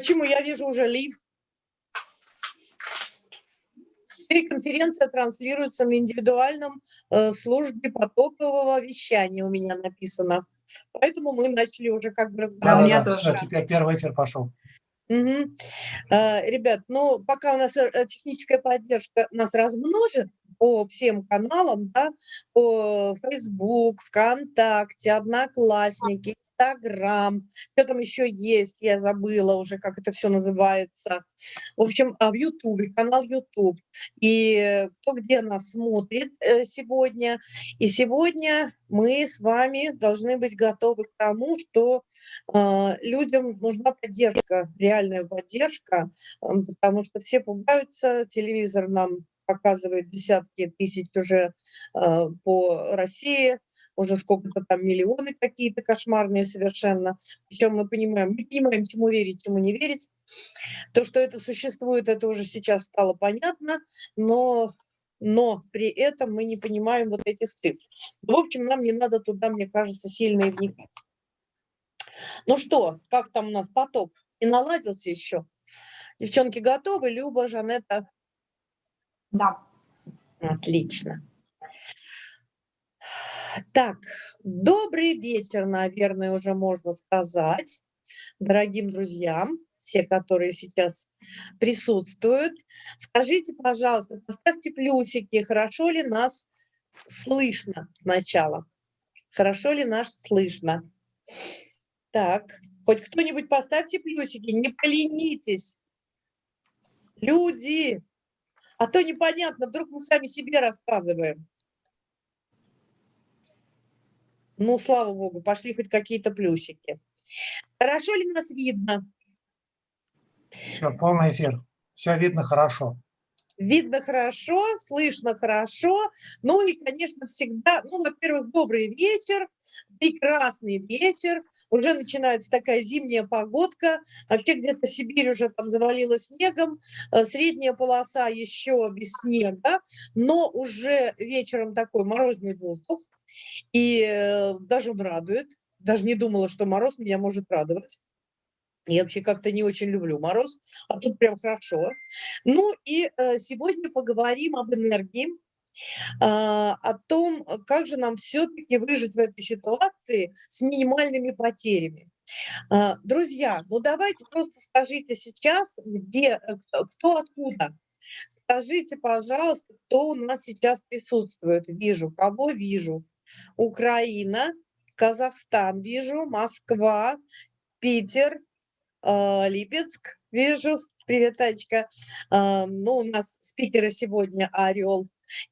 Почему я вижу уже лив? Теперь конференция транслируется на индивидуальном э, службе потокового вещания у меня написано. Поэтому мы начали уже как бы разговаривать. Да, у меня тоже. Теперь первый эфир пошел. Угу. Ребят, ну пока у нас э, техническая поддержка нас размножит по всем каналам, да, по Facebook, ВКонтакте, Одноклассники, Инстаграм, что там еще есть, я забыла уже, как это все называется. В общем, а в Ютубе, канал Ютуб. И кто где нас смотрит э, сегодня. И сегодня мы с вами должны быть готовы к тому, что э, людям нужна поддержка, реальная поддержка, потому что все пугаются, телевизор нам показывает десятки тысяч уже э, по России, уже сколько-то там миллионы какие-то кошмарные совершенно. Причем мы понимаем, не понимаем, чему верить, чему не верить. То, что это существует, это уже сейчас стало понятно, но, но при этом мы не понимаем вот этих цифр. В общем, нам не надо туда, мне кажется, сильно и вникать. Ну что, как там у нас поток? И наладился еще? Девчонки готовы? Люба, Жанетта? Да. Отлично. Так, добрый вечер, наверное, уже можно сказать, дорогим друзьям, все, которые сейчас присутствуют. Скажите, пожалуйста, поставьте плюсики, хорошо ли нас слышно сначала? Хорошо ли нас слышно? Так, хоть кто-нибудь поставьте плюсики, не поленитесь. Люди, а то непонятно, вдруг мы сами себе рассказываем. Ну, слава богу, пошли хоть какие-то плюсики. Хорошо ли нас видно? Все, полный эфир. Все видно хорошо. Видно хорошо, слышно хорошо. Ну и, конечно, всегда, ну, во-первых, добрый вечер, прекрасный вечер. Уже начинается такая зимняя погодка. Вообще где-то Сибирь уже там завалила снегом. Э, средняя полоса еще без снега, но уже вечером такой морозный воздух. И э, даже он радует. Даже не думала, что мороз меня может радовать. Я вообще как-то не очень люблю мороз, а тут прям хорошо. Ну и э, сегодня поговорим об энергии, а, о том, как же нам все-таки выжить в этой ситуации с минимальными потерями. А, друзья, ну давайте просто скажите сейчас, где, э, кто откуда. Скажите, пожалуйста, кто у нас сейчас присутствует. Вижу, кого вижу. Украина, Казахстан вижу, Москва, Питер, э, Липецк вижу. Привет, Тачка. Э, ну, у нас спикеры сегодня Орел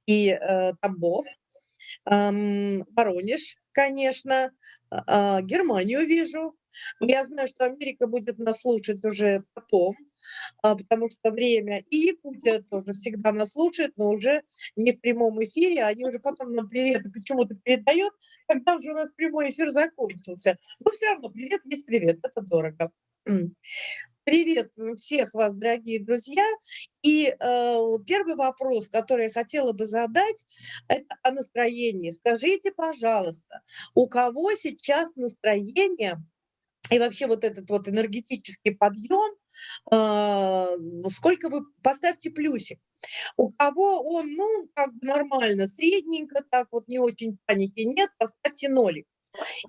и э, Тамбов. Э, Воронеж, конечно. Германию вижу. Я знаю, что Америка будет нас слушать уже потом. А, потому что время, и Якутия тоже всегда нас слушает, но уже не в прямом эфире, они уже потом нам привет почему-то передают, когда уже у нас прямой эфир закончился. Но все равно привет есть привет, это дорого. Приветствую всех вас, дорогие друзья. И э, первый вопрос, который я хотела бы задать, это о настроении. Скажите, пожалуйста, у кого сейчас настроение и вообще вот этот вот энергетический подъем, сколько вы, поставьте плюсик. У кого он, ну, как бы нормально, средненько, так вот не очень паники нет, поставьте нолик.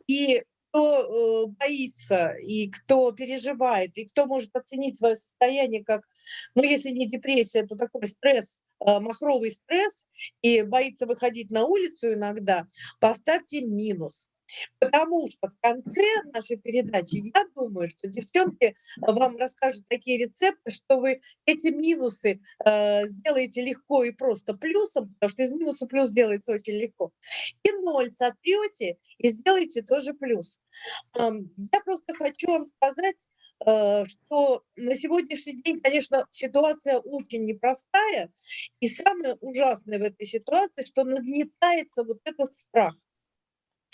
И кто э, боится, и кто переживает, и кто может оценить свое состояние как, ну, если не депрессия, то такой стресс, э, махровый стресс, и боится выходить на улицу иногда, поставьте минус. Потому что в конце нашей передачи, я думаю, что девчонки вам расскажут такие рецепты, что вы эти минусы э, сделаете легко и просто плюсом, потому что из минуса плюс делается очень легко. И ноль сотрете и сделаете тоже плюс. Э, я просто хочу вам сказать, э, что на сегодняшний день, конечно, ситуация очень непростая. И самое ужасное в этой ситуации, что нагнетается вот этот страх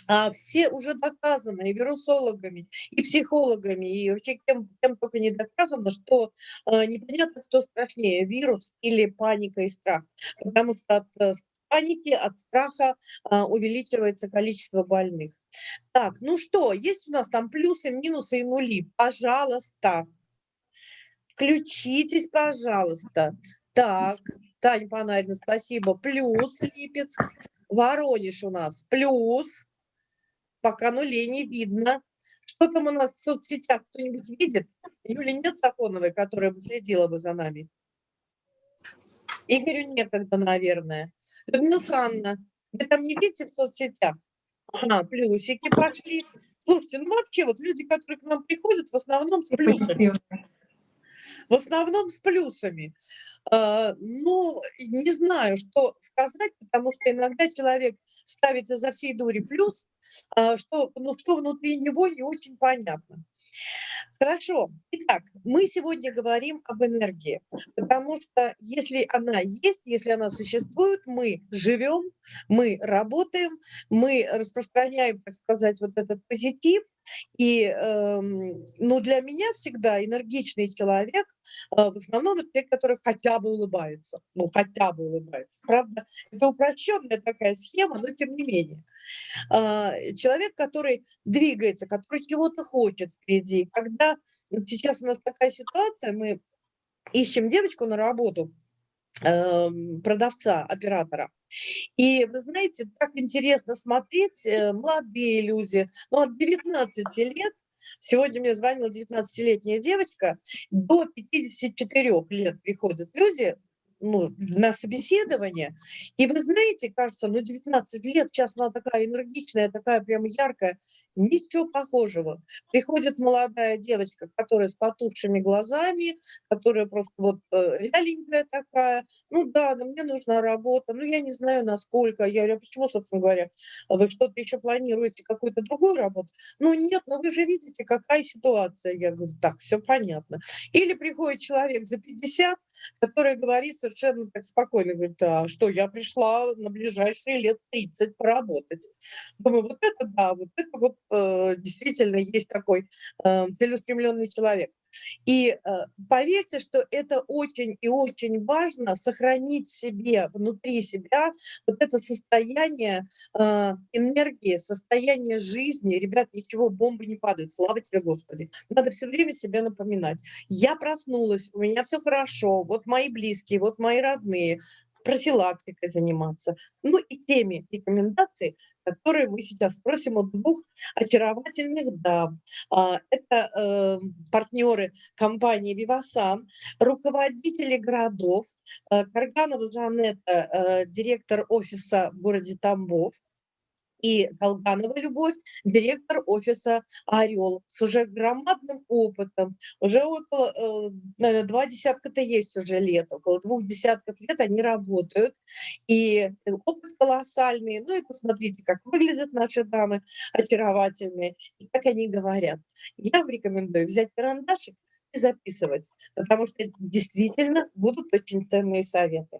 а все уже доказано и вирусологами, и психологами, и вообще кем, кем только не доказано, что э, непонятно, кто страшнее, вирус или паника и страх. Потому что от э, паники, от страха э, увеличивается количество больных. Так, ну что, есть у нас там плюсы, минусы и нули? Пожалуйста. Включитесь, пожалуйста. Так, Таня Панарина, спасибо. Плюс Липецк. Воронеж у нас плюс. Пока нулей не видно. Что там у нас в соцсетях? Кто-нибудь видит? Юли нет Сафоновой, которая бы следила бы за нами? Игорю некогда, наверное. Людмила Санна, вы там не видите в соцсетях? Ага, плюсики пошли. Слушайте, ну вообще вот люди, которые к нам приходят, в основном с плюсами. В основном с плюсами. А, ну, не знаю, что сказать, потому что иногда человек ставит изо всей дури плюс, а, что, ну, что внутри него не очень понятно. Хорошо. Итак, мы сегодня говорим об энергии, потому что если она есть, если она существует, мы живем, мы работаем, мы распространяем, так сказать, вот этот позитив, и э, ну, для меня всегда энергичный человек э, в основном это те, которые хотя бы улыбаются. Ну, хотя бы улыбаются. Правда, это упрощенная такая схема, но тем не менее. Э, человек, который двигается, который чего-то хочет впереди. Когда сейчас у нас такая ситуация, мы ищем девочку на работу, Эм, продавца, оператора. И вы знаете, так интересно смотреть, э, молодые люди, ну от 19 лет, сегодня мне звонила 19-летняя девочка, до 54 лет приходят люди, ну, на собеседование. И вы знаете, кажется, ну 19 лет, сейчас она такая энергичная, такая прям яркая. Ничего похожего. Приходит молодая девочка, которая с потухшими глазами, которая просто вот э, вяленькая такая. Ну да, да, мне нужна работа. Ну я не знаю, насколько. Я говорю, а почему, собственно говоря, вы что-то еще планируете, какую-то другую работу? Ну нет, но вы же видите, какая ситуация. Я говорю, так, все понятно. Или приходит человек за 50, который говорит совершенно так спокойно, говорит, а что, я пришла на ближайшие лет 30 поработать. Думаю, вот это да, вот это вот Э, действительно есть такой э, целеустремленный человек. И э, поверьте, что это очень и очень важно сохранить в себе, внутри себя вот это состояние энергии, состояние жизни. Ребят, ничего, бомбы не падают, слава тебе, Господи. Надо все время себе напоминать. Я проснулась, у меня все хорошо, вот мои близкие, вот мои родные, профилактикой заниматься. Ну и теми рекомендаций, которые мы сейчас спросим у двух очаровательных дам. А, это э, партнеры компании «Вивасан», руководители городов, э, Карганова Жанетта, э, директор офиса в городе Тамбов, и Долганова Любовь, директор офиса «Орел», с уже громадным опытом, уже около, э, наверное, два десятка-то есть уже лет, около двух десятков лет они работают, и опыт колоссальный, ну и посмотрите, как выглядят наши дамы, очаровательные, и как они говорят. Я вам рекомендую взять карандашик и записывать, потому что действительно будут очень ценные советы.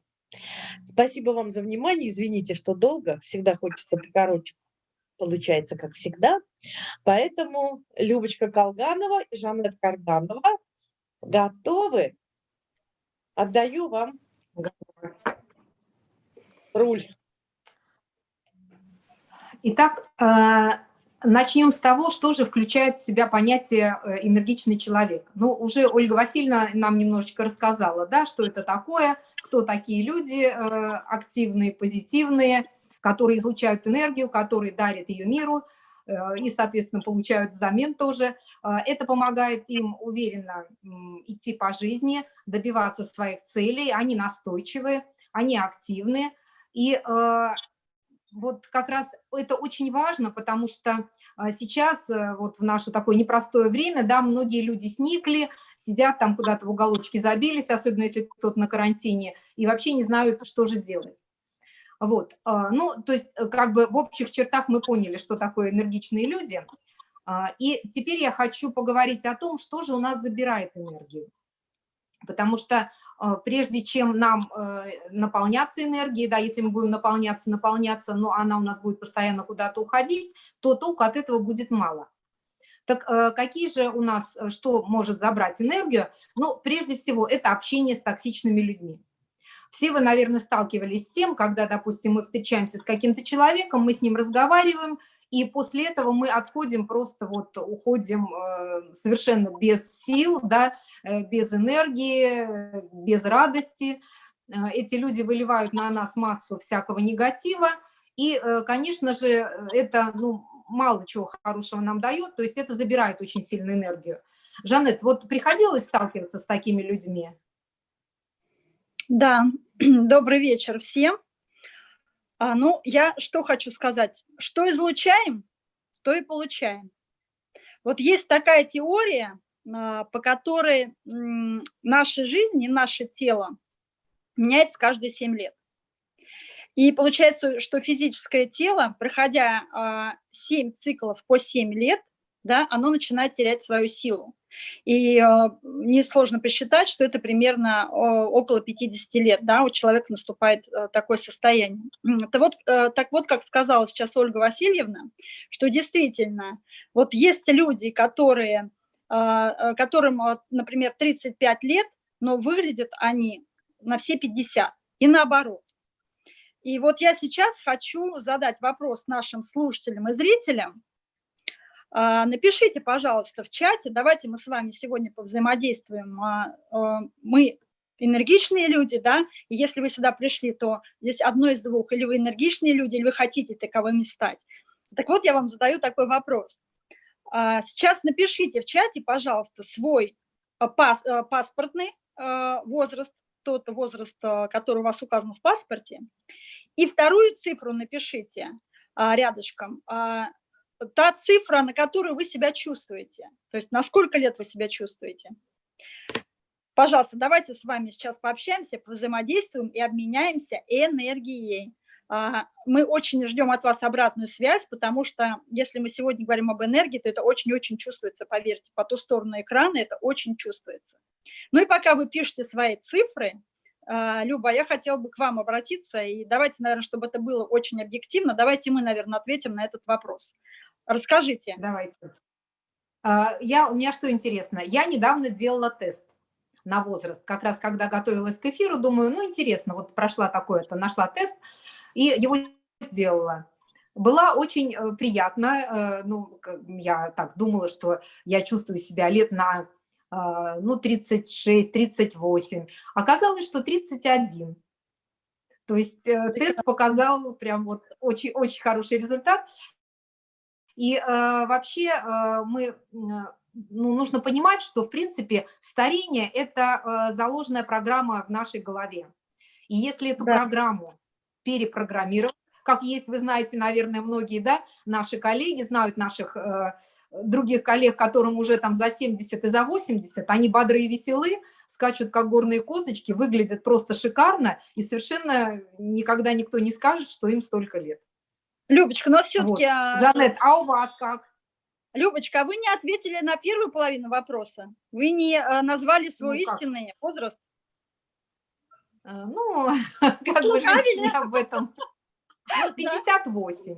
Спасибо вам за внимание. Извините, что долго. Всегда хочется покороче. Получается, как всегда. Поэтому Любочка Колганова и Жанет Карданова готовы. Отдаю вам руль. Итак, э, начнем с того, что же включает в себя понятие э, энергичный человек. Ну, уже Ольга Васильевна нам немножечко рассказала, да, что это такое – кто такие люди э, активные, позитивные, которые излучают энергию, которые дарят ее миру э, и, соответственно, получают взамен тоже. Э, это помогает им уверенно идти по жизни, добиваться своих целей, они настойчивые, они активны. И вот как раз это очень важно, потому что сейчас, вот в наше такое непростое время, да, многие люди сникли, сидят там куда-то в уголочке забились, особенно если кто-то на карантине, и вообще не знают, что же делать. Вот, а, ну, то есть э, как бы в общих чертах мы поняли, что такое энергичные люди. А, и теперь я хочу поговорить о том, что же у нас забирает энергию. Потому что э, прежде чем нам э, наполняться энергией, да, если мы будем наполняться, наполняться, но она у нас будет постоянно куда-то уходить, то толку от этого будет мало. Так э, какие же у нас, что может забрать энергию? Ну, прежде всего, это общение с токсичными людьми. Все вы, наверное, сталкивались с тем, когда, допустим, мы встречаемся с каким-то человеком, мы с ним разговариваем, и после этого мы отходим, просто вот уходим э, совершенно без сил, да, э, без энергии, без радости. Э, эти люди выливают на нас массу всякого негатива, и, конечно же, это ну, мало чего хорошего нам дает, то есть это забирает очень сильную энергию. Жанет, вот приходилось сталкиваться с такими людьми? Да, добрый вечер всем. А, ну, я что хочу сказать. Что излучаем, то и получаем. Вот есть такая теория, а, по которой наша жизнь и наше тело меняется каждые 7 лет. И получается, что физическое тело, проходя 7 а, циклов по 7 лет, да, оно начинает терять свою силу. И э, несложно посчитать, что это примерно около 50 лет, да, у человека наступает э, такое состояние. Это вот, э, так вот, как сказала сейчас Ольга Васильевна, что действительно, вот есть люди, которые, которым, например, 35 лет, но выглядят они на все 50, и наоборот. И вот я сейчас хочу задать вопрос нашим слушателям и зрителям, а, напишите, пожалуйста, в чате, давайте мы с вами сегодня повзаимодействуем. А, а, мы энергичные люди, да, и если вы сюда пришли, то здесь одно из двух, или вы энергичные люди, или вы хотите таковыми стать. Так вот, я вам задаю такой вопрос. Сейчас напишите в чате, пожалуйста, свой пас, паспортный возраст, тот возраст, который у вас указан в паспорте, и вторую цифру напишите рядышком, та цифра, на которую вы себя чувствуете. То есть на сколько лет вы себя чувствуете. Пожалуйста, давайте с вами сейчас пообщаемся, взаимодействуем и обменяемся энергией. А, мы очень ждем от вас обратную связь, потому что если мы сегодня говорим об энергии, то это очень-очень чувствуется, поверьте, по ту сторону экрана это очень чувствуется. Ну и пока вы пишете свои цифры, а, Люба, я хотела бы к вам обратиться, и давайте, наверное, чтобы это было очень объективно, давайте мы, наверное, ответим на этот вопрос. Расскажите. Давайте. А, я, у меня что интересно, я недавно делала тест на возраст, как раз когда готовилась к эфиру, думаю, ну интересно, вот прошла такое-то, нашла тест и его сделала. Была очень э, приятно, э, ну, я так думала, что я чувствую себя лет на, а, ну, 36-38, оказалось, что 31. То есть э, тест показал прям вот очень-очень хороший результат. И э, вообще э, мы, ну, нужно понимать, что, в принципе, старение – это э, заложенная программа в нашей голове. И если эту да. программу перепрограммировать, как есть, вы знаете, наверное, многие, да, наши коллеги знают наших э, других коллег, которым уже там за 70 и за 80, они бодрые и веселы, скачут как горные козочки, выглядят просто шикарно, и совершенно никогда никто не скажет, что им столько лет. Любочка, но все-таки... Вот. А, Жанет, а у вас как? Любочка, а вы не ответили на первую половину вопроса. Вы не а, назвали свой ну, истинный возраст. А, ну, как ну, бы женщине об этом. 58.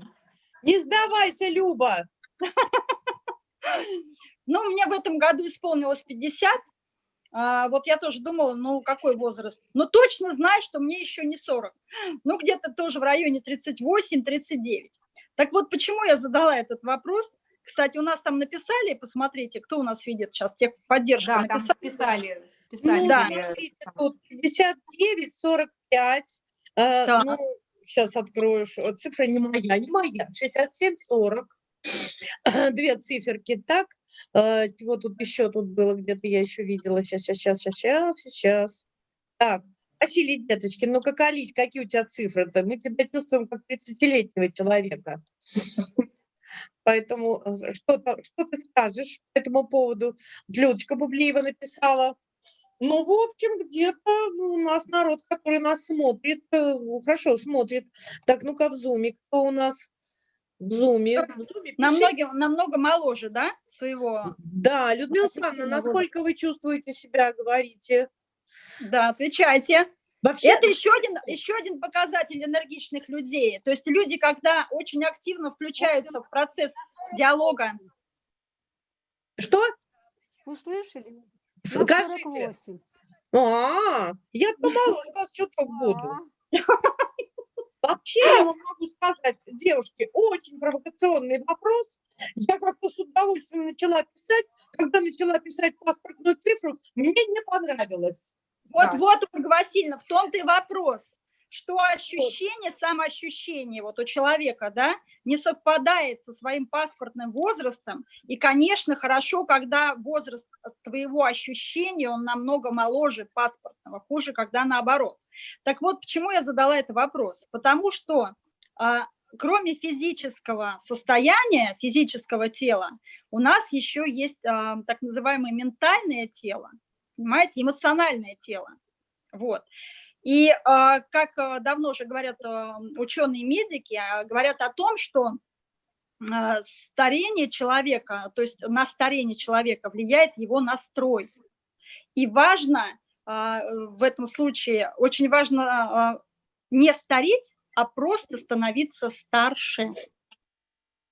Не сдавайся, Люба. Ну, мне в этом году исполнилось 50, а, вот я тоже думала, ну, какой возраст? Но точно знаю, что мне еще не 40. Ну, где-то тоже в районе 38-39. Так вот, почему я задала этот вопрос? Кстати, у нас там написали, посмотрите, кто у нас видит сейчас, тех поддержка да, написали. Там писали, писали. Ну, да. смотрите, тут 59, 45, э, да. ну, сейчас открою, цифра не моя, не моя, 67, 40. две циферки так. А, вот тут еще тут было, где-то я еще видела. Сейчас, сейчас, сейчас, сейчас, сейчас. Так, Василий, деточки, ну-ка, колись, какие у тебя цифры-то? Мы тебя чувствуем как 30-летнего человека. Поэтому э, что, что ты скажешь по этому поводу? Людочка Бублиева написала. Ну, в общем, где-то у нас народ, который нас смотрит, э, хорошо смотрит. Так, ну-ка в зуме, кто у нас? В зуме. В зуме намного, намного моложе, да, своего? Да, Людмила Александровна, насколько вы чувствуете себя, говорите? Да, отвечайте. Вообще... Это еще один, еще один показатель энергичных людей. То есть люди, когда очень активно включаются в процесс диалога. Что? Услышали? Скажите. А, я думала, у вас что-то буду. Вообще, я вам могу сказать, девушки, очень провокационный вопрос. Я как-то с удовольствием начала писать. Когда начала писать паспортную цифру, мне не понравилось. Вот, Да. вот, Ольга Васильевна, в том-то и вопрос, что ощущение, самоощущение вот у человека, да, не совпадает со своим паспортным возрастом. И, конечно, хорошо, когда возраст твоего ощущения, он намного моложе паспортного, хуже, когда наоборот. Так вот, почему я задала этот вопрос? Потому что а, кроме физического состояния, физического тела, у нас еще есть а, так называемое ментальное тело, понимаете, эмоциональное тело. Вот. И а, как а, давно уже говорят а, ученые-медики, говорят о том, что старение человека, то есть на старение человека влияет его настрой. И важно в этом случае, очень важно не стареть, а просто становиться старше.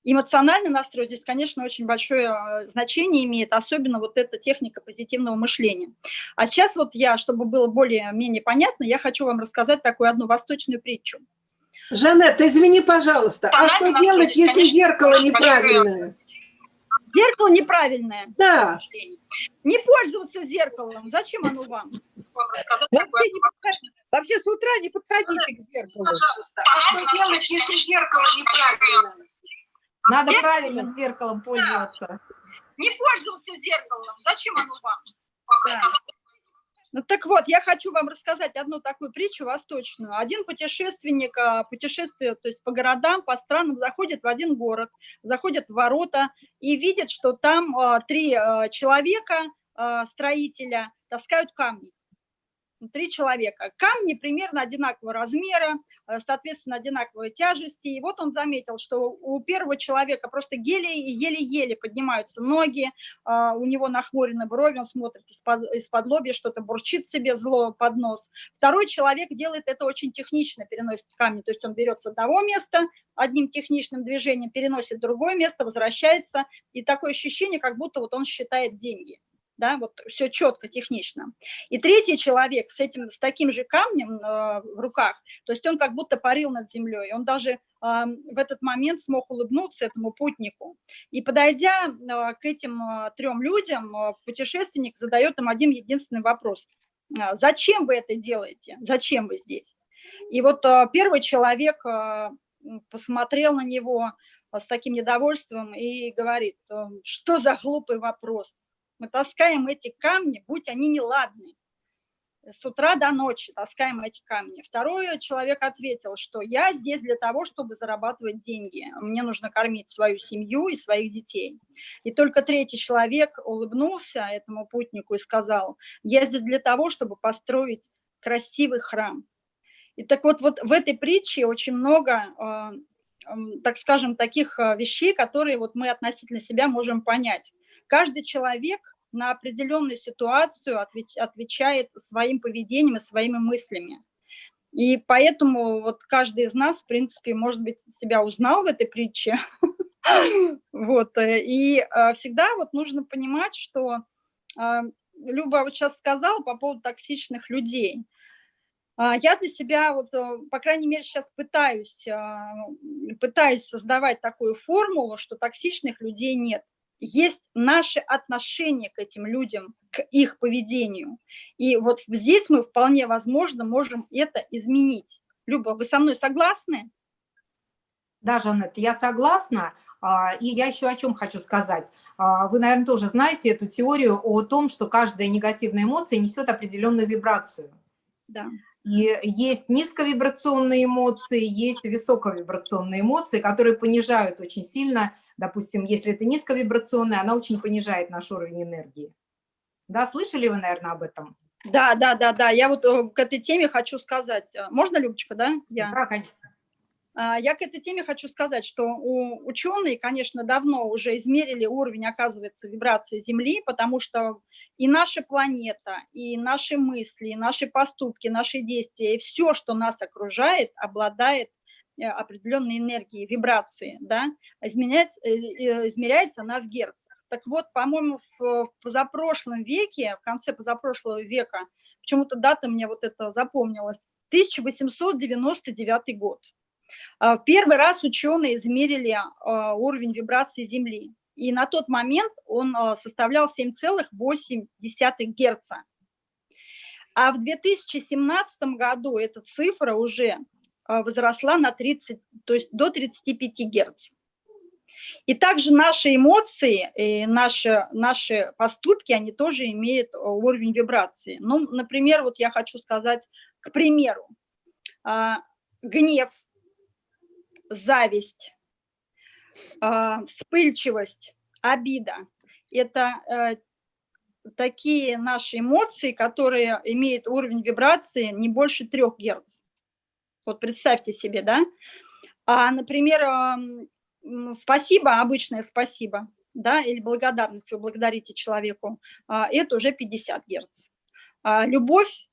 Эмоциональный настрой здесь, конечно, очень большое а, значение имеет, особенно вот эта техника позитивного мышления. А сейчас вот я, чтобы было более-менее понятно, я хочу вам рассказать такую одну восточную притчу. Жанет, извини, пожалуйста, а что делать, если конечно, зеркало неправильное? Зеркало неправильное. Да, Не пользоваться зеркалом. Зачем оно вам? Вообще, не подходи- вообще с утра не подходите к зеркалу. пожалуйста, а что делать, если зеркало неправильное? Надо Зеркало? правильным зеркалом пользоваться. Не пользоваться зеркалом. Зачем оно вам? Ну так вот, я хочу вам рассказать одну такую притчу восточную. Один путешественник, а, путешествует то есть по городам, по странам, заходит в один город, заходит в ворота и видит, что там а, три а, человека, строителя, таскают камни. Три человека. Камни примерно одинакового размера, э, соответственно, одинаковой тяжести. И вот он заметил, что у первого человека просто еле- еле-еле поднимаются ноги, а, у него нахмурены брови, он смотрит из-под лобья, что-то бурчит себе зло под нос. Второй человек делает это очень технично, переносит камни, то есть он берет с одного места, одним техничным движением переносит другое место, возвращается, и такое ощущение, как будто вот он считает деньги. Да, вот все четко, технично. И третий человек с этим, с таким же камнем э, в руках, то есть он как будто парил над землей, он даже э, в этот момент смог улыбнуться этому путнику. И подойдя э, к этим э, трем людям, э, путешественник задает им один единственный вопрос. Э, Зачем вы это делаете? Зачем вы здесь? И вот э, первый человек э, посмотрел на него э, с таким недовольством и говорит, э, что за глупый вопрос? Мы таскаем эти камни, будь они неладны. С утра до ночи таскаем эти камни. Второй человек ответил, что я здесь для того, чтобы зарабатывать деньги. Мне нужно кормить свою семью и своих детей. И только третий человек улыбнулся этому путнику и сказал, я здесь для того, чтобы построить красивый храм. И так вот, вот в этой притче очень много, э, так скажем, таких э, вещей, которые вот мы относительно себя можем понять. Каждый человек на определенную ситуацию отвеч- отвечает своим поведением и своими мыслями. И поэтому вот каждый из нас, в принципе, может быть, себя узнал в этой притче. Вот. э, И э, всегда вот нужно понимать, что э, Люба вот сейчас сказала по поводу токсичных людей. А, Я для себя, вот, по крайней мере, сейчас пытаюсь, пытаюсь создавать такую формулу, что токсичных людей нет. Есть наше отношение к этим людям, к их поведению. И вот здесь мы вполне возможно можем это изменить. Люба, вы со мной согласны? Да, Жанет, я согласна. А, И я еще о чем хочу сказать. А, Вы, наверное, тоже знаете эту теорию о том, что каждая негативная эмоция несет определенную вибрацию. Да. И есть низковибрационные эмоции, есть высоковибрационные эмоции, которые понижают очень сильно. Допустим, если это низковибрационная, она очень понижает наш уровень энергии. Да, слышали вы, наверное, об этом? Да, да, да, да. Я вот э, к этой теме хочу сказать. э, Можно, Любочка, да? Я. Да, конечно. А, Я к этой теме хочу сказать, что у ученые, конечно, давно уже измерили уровень, оказывается, вибрации Земли, потому что и наша планета, и наши мысли, и наши поступки, наши действия, и все, что нас окружает, обладает э, определенной энергией, вибрации, да, изменяется, э, э, измеряется она в герцах. Так вот, по-моему, в в позапрошлом веке, в конце позапрошлого века, почему-то дата мне вот это запомнилась, 1899 год. А, Первый раз ученые измерили а, уровень вибрации Земли, и на тот момент он а, составлял 7,8 Гц. А в 2017 году эта цифра уже возросла на 30, то есть до 35 Гц. И также наши эмоции, и наши, наши поступки, они тоже имеют уровень вибрации. Ну, например, вот я хочу сказать, к примеру, гнев – зависть, вспыльчивость, обида. Это э, такие наши эмоции, которые имеют уровень вибрации не больше 3 Гц. Вот представьте себе, да? А, например, спасибо, обычное спасибо, да, или благодарность, вы благодарите человеку, а, это уже 50 Гц. А, любовь,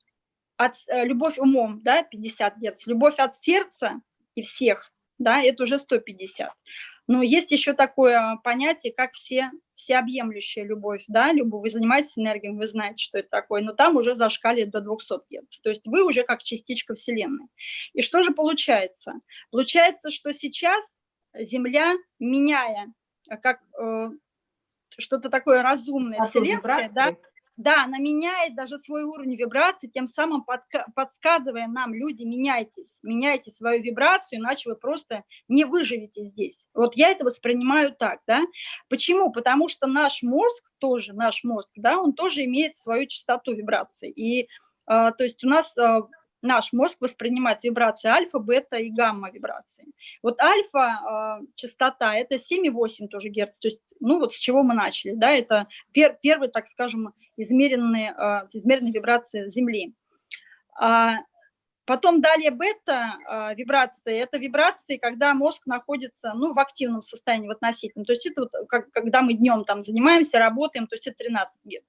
от, э, любовь умом, да, 50 Гц. Любовь от сердца и всех да, это уже 150. Но есть еще такое понятие, как все, всеобъемлющая любовь, да, любовь, вы занимаетесь энергией, вы знаете, что это такое, но там уже зашкаливает до 200 Гц, то есть вы уже как частичка Вселенной. И что же получается? Получается, что сейчас Земля, меняя как э, что-то такое разумное, а Вселенная, да, да, она меняет даже свой уровень вибрации, тем самым подсказывая нам, люди, меняйтесь, меняйте свою вибрацию, иначе вы просто не выживете здесь. Вот я это воспринимаю так, да. Почему? Потому что наш мозг тоже, наш мозг, да, он тоже имеет свою частоту вибрации. И, э, то есть у нас э, наш мозг воспринимает вибрации альфа, бета и гамма вибрации. Вот альфа э, частота – это 7,8 тоже герц, то есть, ну вот с чего мы начали, да, это пер, первый, так скажем, измеренные, э, измеренные вибрации Земли. А, потом далее бета э, вибрации – это вибрации, когда мозг находится, ну, в активном состоянии, в относительном, то есть это вот, как, когда мы днем там занимаемся, работаем, то есть это 13 герц.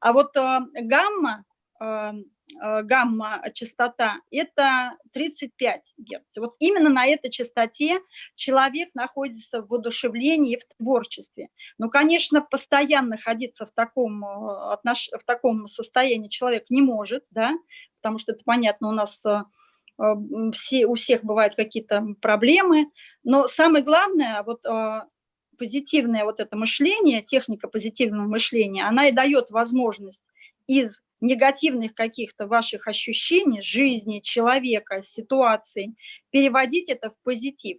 А вот э, гамма Э, гамма-частота, это 35 Гц. Вот именно на этой частоте человек находится в воодушевлении, в творчестве. Но, конечно, постоянно находиться в таком, э, отнош... в таком состоянии человек не может, да, потому что это понятно, у нас э, все, у всех бывают какие-то проблемы, но самое главное, вот позитивное вот это мышление, техника позитивного мышления, она и дает возможность из негативных каких-то ваших ощущений, жизни, человека, ситуации, переводить это в позитив.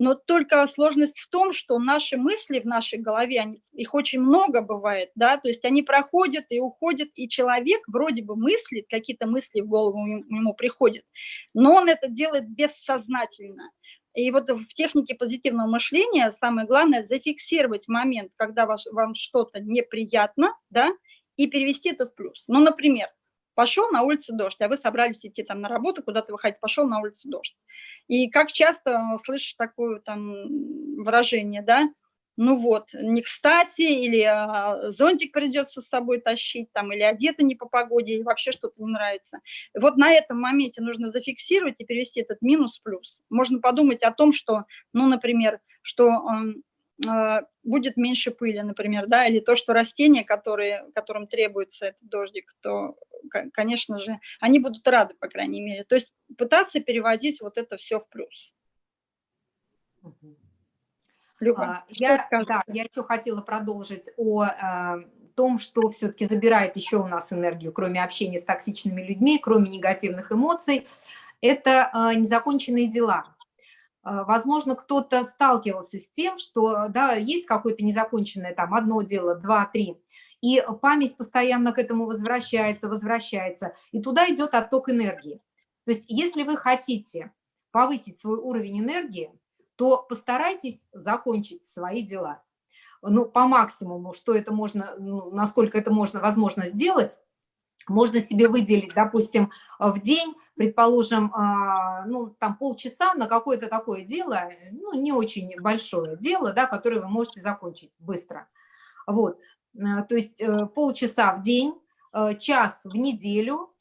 Но только сложность в том, что наши мысли в нашей голове, они, их очень много бывает, да, то есть они проходят и уходят, и человек вроде бы мыслит, какие-то мысли в голову ему приходят, но он это делает бессознательно. И вот в технике позитивного мышления самое главное зафиксировать момент, когда ваш, вам что-то неприятно, да, и перевести это в плюс. Ну, например, пошел на улице дождь, а вы собрались идти там на работу, куда-то выходить, пошел на улице дождь. И как часто слышишь такое там выражение, да, ну вот, не кстати, или а, зонтик придется с собой тащить, там, или одета не по погоде, или вообще что-то не нравится. Вот на этом моменте нужно зафиксировать и перевести этот минус в плюс. Можно подумать о том, что, ну, например, что а, будет меньше пыли, например, да, или то, что растения, которые, которым требуется этот дождик, то, конечно же, они будут рады, по крайней мере. То есть пытаться переводить вот это все в плюс. Люба, а, я, да, я еще хотела продолжить о э, том, что все-таки забирает еще у нас энергию, кроме общения с токсичными людьми, кроме негативных эмоций, это э, незаконченные дела. А, возможно, кто-то сталкивался с тем, что да, есть какое-то незаконченное там одно дело, два, три, и память постоянно к этому возвращается, возвращается, и туда идет отток энергии. То есть если вы хотите повысить свой уровень энергии, то постарайтесь закончить свои дела. Ну, по максимуму, что это можно, ну, насколько это можно, возможно, сделать, можно себе выделить, допустим, в день предположим, а, ну, там полчаса на какое-то такое дело, ну, не очень большое дело, да, которое вы можете закончить быстро. Вот, э, то есть э, полчаса в день, э, час в неделю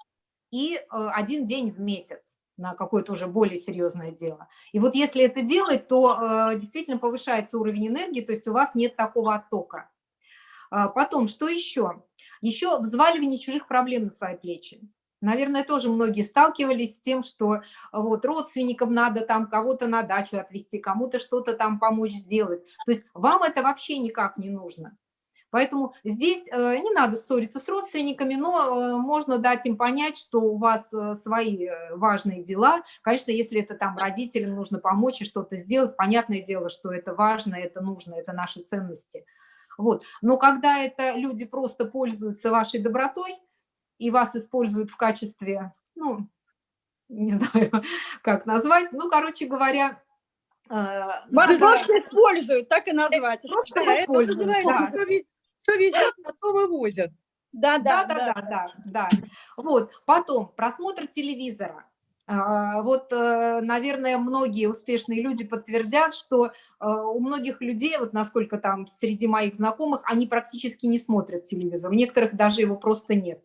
и один день в месяц на какое-то уже более серьезное дело. И вот если это делать, то действительно повышается уровень энергии, то есть у вас нет такого оттока. А, потом, что еще? Еще взваливание чужих проблем на свои плечи. Наверное, тоже многие сталкивались с тем, что вот родственникам надо там кого-то на дачу отвезти, кому-то что-то там помочь сделать. То есть вам это вообще никак не нужно. Поэтому здесь э, не надо ссориться с родственниками, но э, можно дать им понять, что у вас э, свои важные дела. Конечно, если это там родителям нужно помочь и что-то сделать, понятное дело, что это важно, это нужно, это наши ценности. Вот. Но когда это люди просто пользуются вашей добротой и вас используют в качестве, ну, не знаю, как назвать, ну, короче говоря, Вас просто используют, так и назвать. Просто да, это называется, да. Кто везет, на том и возят. Да, да, да, да, да, да. Вот, потом просмотр телевизора. А, вот, э, наверное, многие успешные люди подтвердят, что э, у многих людей, вот насколько там среди моих знакомых, они практически не смотрят телевизор. У некоторых даже его просто нет.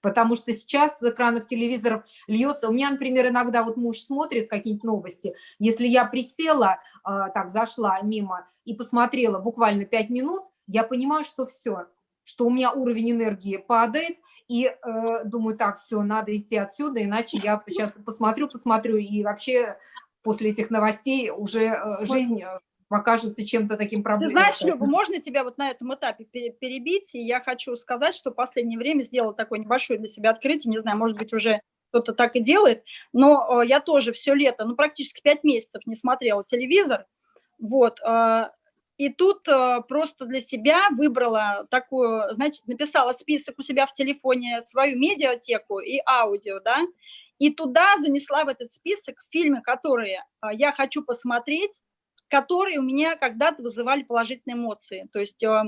Потому что сейчас с экранов телевизоров льется... У меня, например, иногда вот муж смотрит какие-нибудь новости. Если я присела, э, так, зашла мимо и посмотрела буквально 5 минут, я понимаю, что все, что у меня уровень энергии падает, и э, думаю, так, все, надо идти отсюда, иначе я сейчас посмотрю, посмотрю, и вообще после этих новостей уже э, жизнь э, покажется чем-то таким проблемным. Ты знаешь, Люба, можно тебя вот на этом этапе перебить? И я хочу сказать, что в последнее время сделала такое небольшое для себя открытие, не знаю, может быть, уже кто-то так и делает, но э, я тоже все лето, ну, практически пять месяцев не смотрела телевизор, вот, э, и тут э, просто для себя выбрала такую, значит, написала список у себя в телефоне, свою медиатеку и аудио, да, и туда занесла в этот список фильмы, которые э, я хочу посмотреть, которые у меня когда-то вызывали положительные эмоции. То есть э,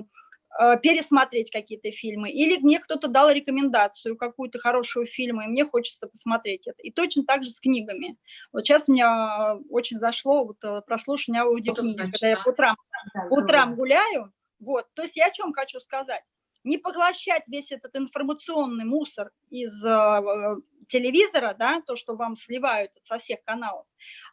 пересмотреть какие-то фильмы, или мне кто-то дал рекомендацию какую-то хорошую фильму, и мне хочется посмотреть это. И точно так же с книгами. Вот сейчас мне очень зашло вот э, прослушивание аудиокниги, когда я по утрам, по утрам гуляю. Вот. То есть я о чем хочу сказать. Не поглощать весь этот информационный мусор из э, телевизора, да, то, что вам сливают со всех каналов,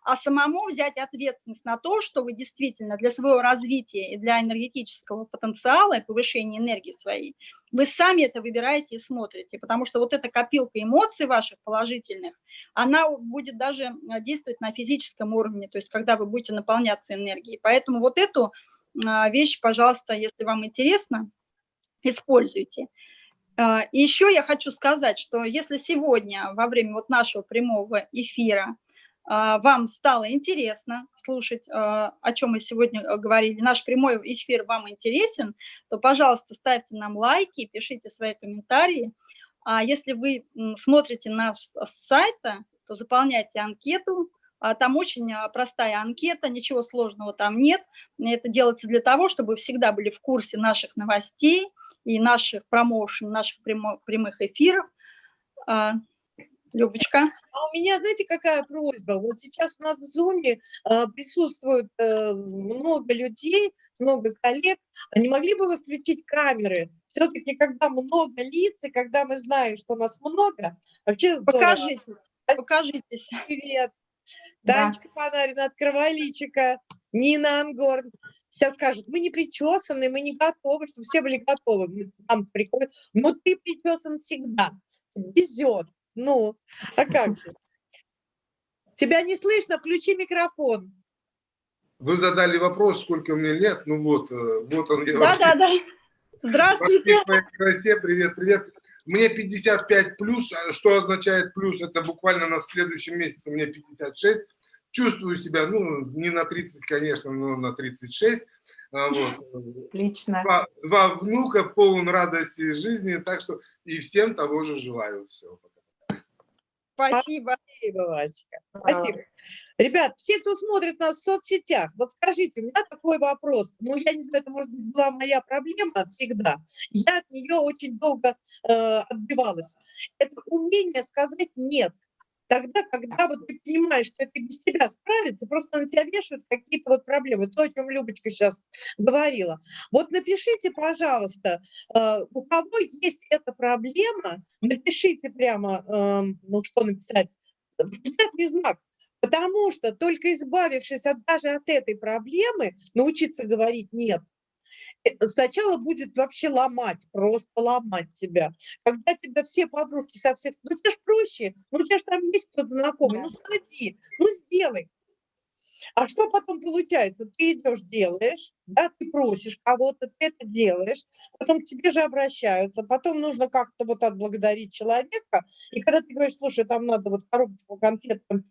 а самому взять ответственность на то, что вы действительно для своего развития и для энергетического потенциала и повышения энергии своей, вы сами это выбираете и смотрите, потому что вот эта копилка эмоций ваших положительных, она будет даже э, действовать на физическом уровне, то есть когда вы будете наполняться энергией. Поэтому вот эту э, вещь, пожалуйста, если вам интересно, используйте. Э, и еще я хочу сказать, что если сегодня во время вот нашего прямого эфира а, вам стало интересно слушать, а, о чем мы сегодня э, говорили, наш прямой эфир вам интересен, то, пожалуйста, ставьте нам лайки, пишите свои комментарии. А если вы смотрите наш сайт, то заполняйте анкету, там очень простая анкета, ничего сложного там нет. Это делается для того, чтобы вы всегда были в курсе наших новостей и наших промоушен, наших прямых эфиров. Любочка. А у меня, знаете, какая просьба? Вот сейчас у нас в Зуме э, присутствует э, много людей, много коллег. А не могли бы вы включить камеры? Все-таки, когда много лиц, и когда мы знаем, что нас много, вообще здорово. Покажитесь, покажитесь. Привет. Да. Танечка Панарина, открывай личика. Нина Ангорн. Сейчас скажут, мы не причесаны, мы не готовы, чтобы все были готовы. Там приходят. Но ты причесан всегда. Везет. Ну, а как же? Тебя не слышно, включи микрофон. Вы задали вопрос, сколько мне лет, ну вот, э, вот он. Да, да, да. Здравствуйте. Красе, привет, привет. Мне 55 плюс, а что означает плюс? Это буквально на следующем месяце мне 56. Чувствую себя, ну, не на 30, конечно, но на 36. А вот. Отлично. Два, два внука, полон радости жизни, так что и всем того же желаю. Все. Спасибо. Спасибо, Васечка. Спасибо. Ребят, все, кто смотрит нас в соцсетях, вот скажите, у меня такой вопрос. Ну, я не знаю, это, может быть, была моя проблема всегда. Я от нее очень долго э, отбивалась. Это умение сказать «нет» тогда, когда вот ты понимаешь, что это без тебя справится, просто на тебя вешают какие-то вот проблемы, то, о чем Любочка сейчас говорила. Вот напишите, пожалуйста, э, у кого есть эта проблема, напишите прямо, эм, ну что написать, восклицательный знак, потому что только избавившись от, даже от этой проблемы, научиться говорить «нет», сначала будет вообще ломать, просто ломать тебя. Когда тебя все подружки совсем... Ну, тебе ж проще, ну, у тебя же там есть кто-то знакомый, Да. ну, сходи, ну, сделай. А что потом получается? Ты идешь, делаешь, да, ты просишь кого-то, ты это делаешь, потом к тебе же обращаются, потом нужно как-то вот отблагодарить человека, и когда ты говоришь, слушай, там надо вот коробочку конфет, там,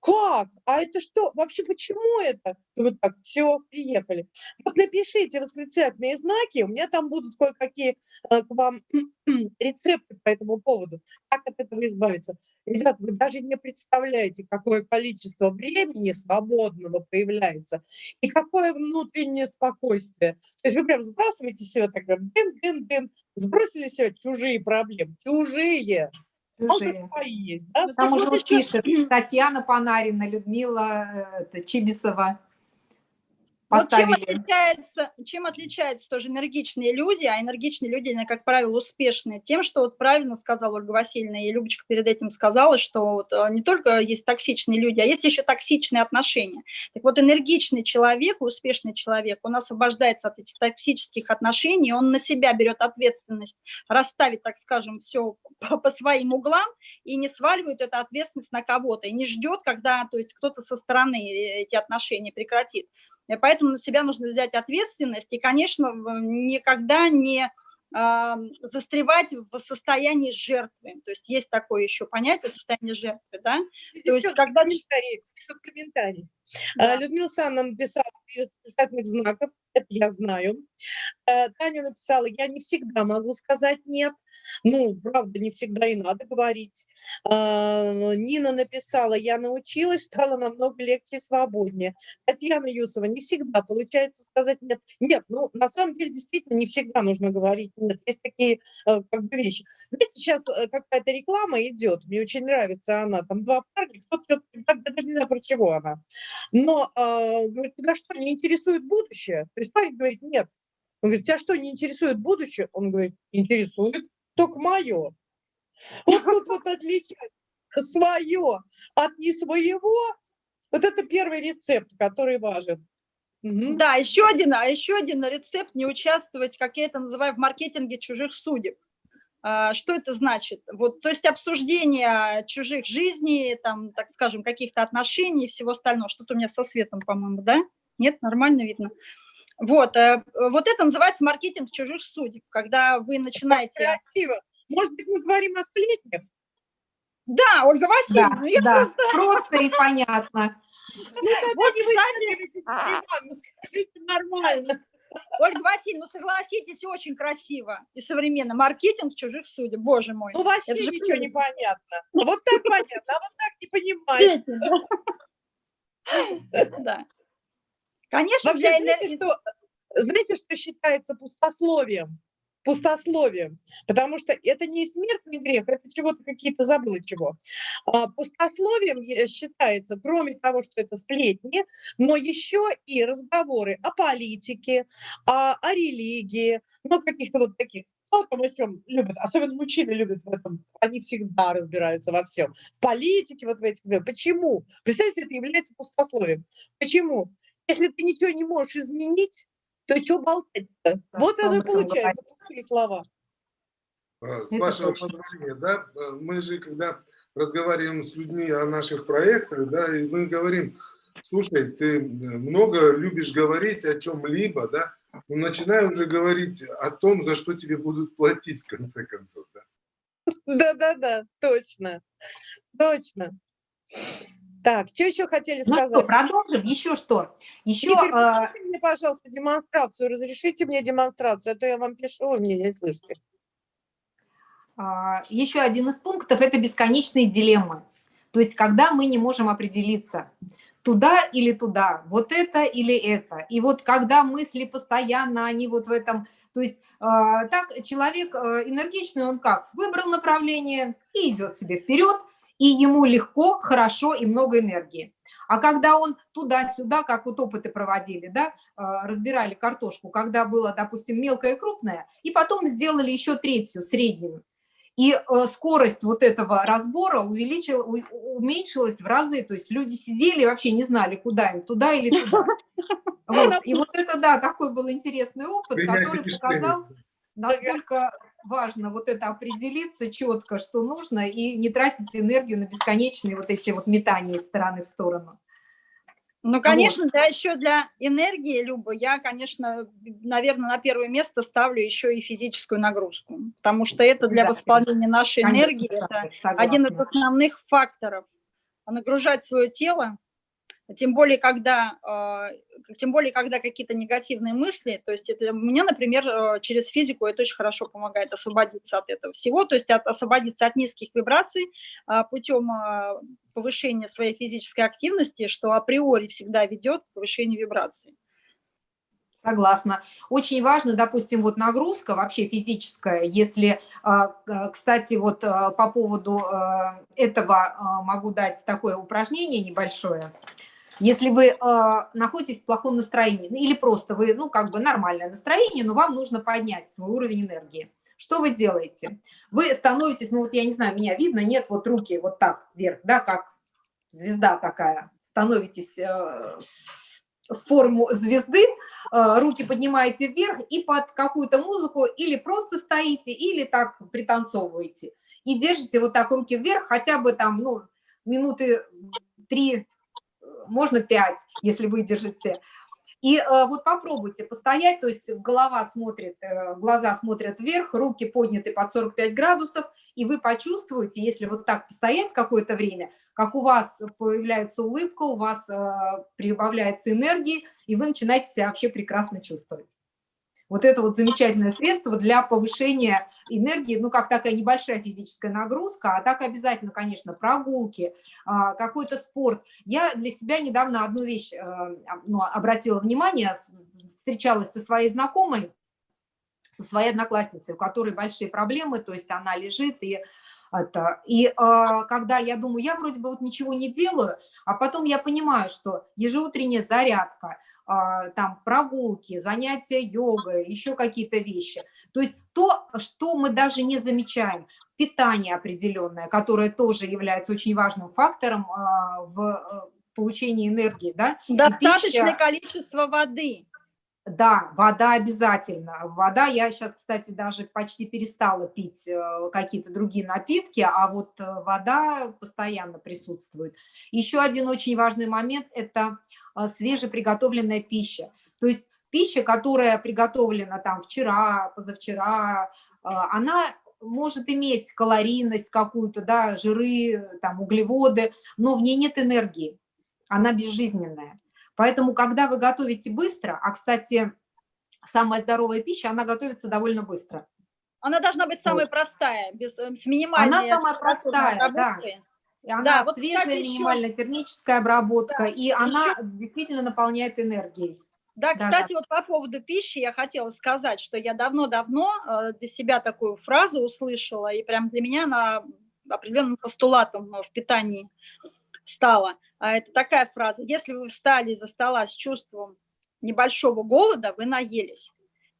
как? А это что? Вообще почему это? Вот так, все, приехали. Вот напишите восклицательные знаки, у меня там будут кое-какие э, к вам рецепты по этому поводу, как от этого избавиться. Ребят, вы даже не представляете, какое количество времени свободного появляется и какое внутреннее спокойствие. То есть вы прям сбрасываете себе так, дын-дын-дын, сбросили себе чужие проблемы, чужие, Чужие. свои есть, да? Ну, Там уже вот вот еще- пишет Татьяна Панарина, Людмила э, Чибисова. Вот чем Поставили. отличается, чем отличаются тоже энергичные люди, а энергичные люди, они, как правило, успешные, тем, что вот правильно сказала Ольга Васильевна, и Любочка перед этим сказала, что вот э, не только есть токсичные люди, а есть еще токсичные отношения. Так вот, энергичный человек, успешный человек, он освобождается от этих токсических отношений, он на себя берет ответственность, расставить, так скажем, все по, по своим углам и не сваливает эту ответственность на кого-то, и не ждет, когда то есть, кто-то со стороны э, эти отношения прекратит. И Поэтому на себя нужно взять ответственность и, конечно, никогда не застревать в состоянии жертвы. То есть есть такое еще понятие состояние жертвы, да? То есть когда- комментарии, пишут комментарии. Да. А, Людмила Санна написала без знаков, это я знаю. А, Таня написала, я не всегда могу сказать нет. Ну, правда, не всегда и надо говорить. А, Нина написала, я научилась, стало намного легче и свободнее. Татьяна Юсова, не всегда получается сказать нет. Нет, ну, на самом деле, действительно, не всегда нужно говорить нет. Есть такие э, как бы вещи. Знаете, сейчас э, какая-то реклама идет, мне очень нравится она, там два парня, кто что даже не знаю, про чего она. Но, э, говорит, тебя что, не интересует будущее? То парень говорит, нет. Он говорит, тебя что, не интересует будущее? Он говорит, интересует, только мое. Вот тут вот отличать свое от не своего, вот это первый рецепт, который важен. Мгм. Да, еще один, а еще один рецепт не участвовать, как я это называю, в маркетинге чужих судеб. А, Что это значит? Вот, то есть обсуждение чужих жизней, там, так скажем, каких-то отношений и всего остального. Что-то у меня со светом, по-моему, да? Нет, нормально видно. Вот, э, вот это называется маркетинг чужих судеб, когда вы начинаете... Красиво. Может быть, мы говорим о сплетнях? Да, Ольга Да, Васильевна, я да, просто... просто и понятно. Ну, тогда Вот, не кстати, выпендривайтесь, Иван, скажите нормально. Ольга Васильевна, ну согласитесь, очень красиво и современно. Маркетинг чужих судеб, боже мой. Ну, вообще Это же ничего не понятно. Вот так понятно, а вот так не понимаю. Да. Конечно, Вообще, для знаете, что, знаете, что считается пустословием? Пустословием. Потому что это не смертный грех, это чего-то какие-то забыла чего. А, Пустословием считается, кроме того, что это сплетни, но еще и разговоры о политике, о, о религии, ну, каких-то вот таких кто там о чем любит, особенно мужчины любят в этом, они всегда разбираются во всем. В политике, вот в этих, почему? Представляете, это является пустословием. Почему? Если ты ничего не можешь изменить, то что болтать-то? Да, вот оно и получается, пустые слова. А, С Это вашего точно. позволения, да, э, мы же, когда разговариваем с людьми о наших проектах, да, и мы говорим, слушай, ты э, много любишь говорить о чем-либо, да, ну, начинай уже говорить о том, за что тебе будут платить в конце концов, да. Да-да-да, точно, точно. Так, что еще хотели Ну сказать? что, продолжим? Еще что? Еще Игорь, э, мне, пожалуйста, демонстрацию. Разрешите мне демонстрацию, а то я вам пишу, вы меня не слышите. А, Еще один из пунктов – это бесконечные дилеммы. То есть, когда мы не можем определиться, туда или туда, вот это или это. И вот когда мысли постоянно, они вот в этом... То есть, а, так человек энергичный, он как? Выбрал направление и идет себе вперед, и ему легко, хорошо и много энергии. А когда он туда-сюда, как вот опыты проводили, да, а, разбирали картошку, когда было, допустим, мелкое и крупное, и потом сделали еще третью, среднюю, И э, скорость вот этого разбора увеличил, у- уменьшилась в разы. То есть люди сидели и вообще не знали, куда им, туда или туда. Вот. И вот это, да, такой был интересный опыт, который показал, насколько важно вот это определиться четко, что нужно, и не тратить энергию на бесконечные вот эти вот метания из стороны в сторону. Ну, конечно, да, еще для энергии, Люба, я, конечно, наверное, на первое место ставлю еще и физическую нагрузку, потому что это для Обязательно. восполнения нашей Конечно, энергии, это согласна. один из основных факторов. Нагружать свое тело, тем более, когда, э, тем более, когда какие-то негативные мысли, то есть это, мне, например, э, через физику это очень хорошо помогает освободиться от этого всего, то есть от, освободиться от низких вибраций а, путем а, повышения своей физической активности, что априори всегда ведет к повышению вибраций. Согласна. Очень важно, допустим, вот нагрузка вообще физическая, если, а, кстати, вот а, по поводу а, этого а, могу дать такое упражнение небольшое. Если вы а, находитесь в плохом настроении, ну, или просто вы, ну, как бы нормальное настроение, но вам нужно поднять свой уровень энергии. Что вы делаете? Вы становитесь, ну вот я не знаю, меня видно, нет, вот руки вот так вверх, да, как звезда такая, становитесь э, в форму звезды, э, руки поднимаете вверх и под какую-то музыку или просто стоите, или так пританцовываете. И держите вот так руки вверх хотя бы там, ну, минуты три, э, можно пять, если вы держите. И э, вот попробуйте постоять, то есть голова смотрит, э, глаза смотрят вверх, руки подняты под 45 градусов, и вы почувствуете, если вот так постоять какое-то время, как у вас появляется улыбка, у вас э, прибавляется энергии, и вы начинаете себя вообще прекрасно чувствовать. Вот это вот замечательное средство для повышения энергии, ну, как такая небольшая физическая нагрузка, а так обязательно, конечно, прогулки, а, какой-то спорт. Я для себя недавно одну вещь э, ну, обратила внимание, встречалась со своей знакомой, со своей одноклассницей, у которой большие проблемы, то есть она лежит и это. И э, когда я думаю, я вроде бы вот ничего не делаю, а потом я понимаю, что ежеутренняя зарядка, там прогулки, занятия йогой, еще какие-то вещи. То есть то, что мы даже не замечаем, питание определенное, которое тоже является очень важным фактором а, в э, получении энергии, да, Достаточное пища- количество воды. да, вода обязательно. Вода, я сейчас, кстати, даже почти перестала пить какие-то другие напитки, а вот э, вода постоянно присутствует. Еще один очень важный момент – это свежеприготовленная пища. То есть пища, которая приготовлена там вчера, позавчера, э, она может иметь калорийность какую-то, да, жиры, там, углеводы, но в ней нет энергии, она безжизненная. Поэтому, когда вы готовите быстро, а, кстати, самая здоровая пища, она готовится довольно быстро. Она должна быть самая простая, без, э, с минимальной самая температурной простая, да. И она Да, вот, свежая, кстати, минимальная термическая обработка, Да, и она действительно наполняет энергией. Да, Да, кстати, вот по поводу пищи я хотела сказать, что я давно-давно э, для себя такую фразу услышала, и прям для меня она определенным постулатом э, в питании стала. А это такая фраза. Если вы встали из-за стола с чувством небольшого голода, вы наелись.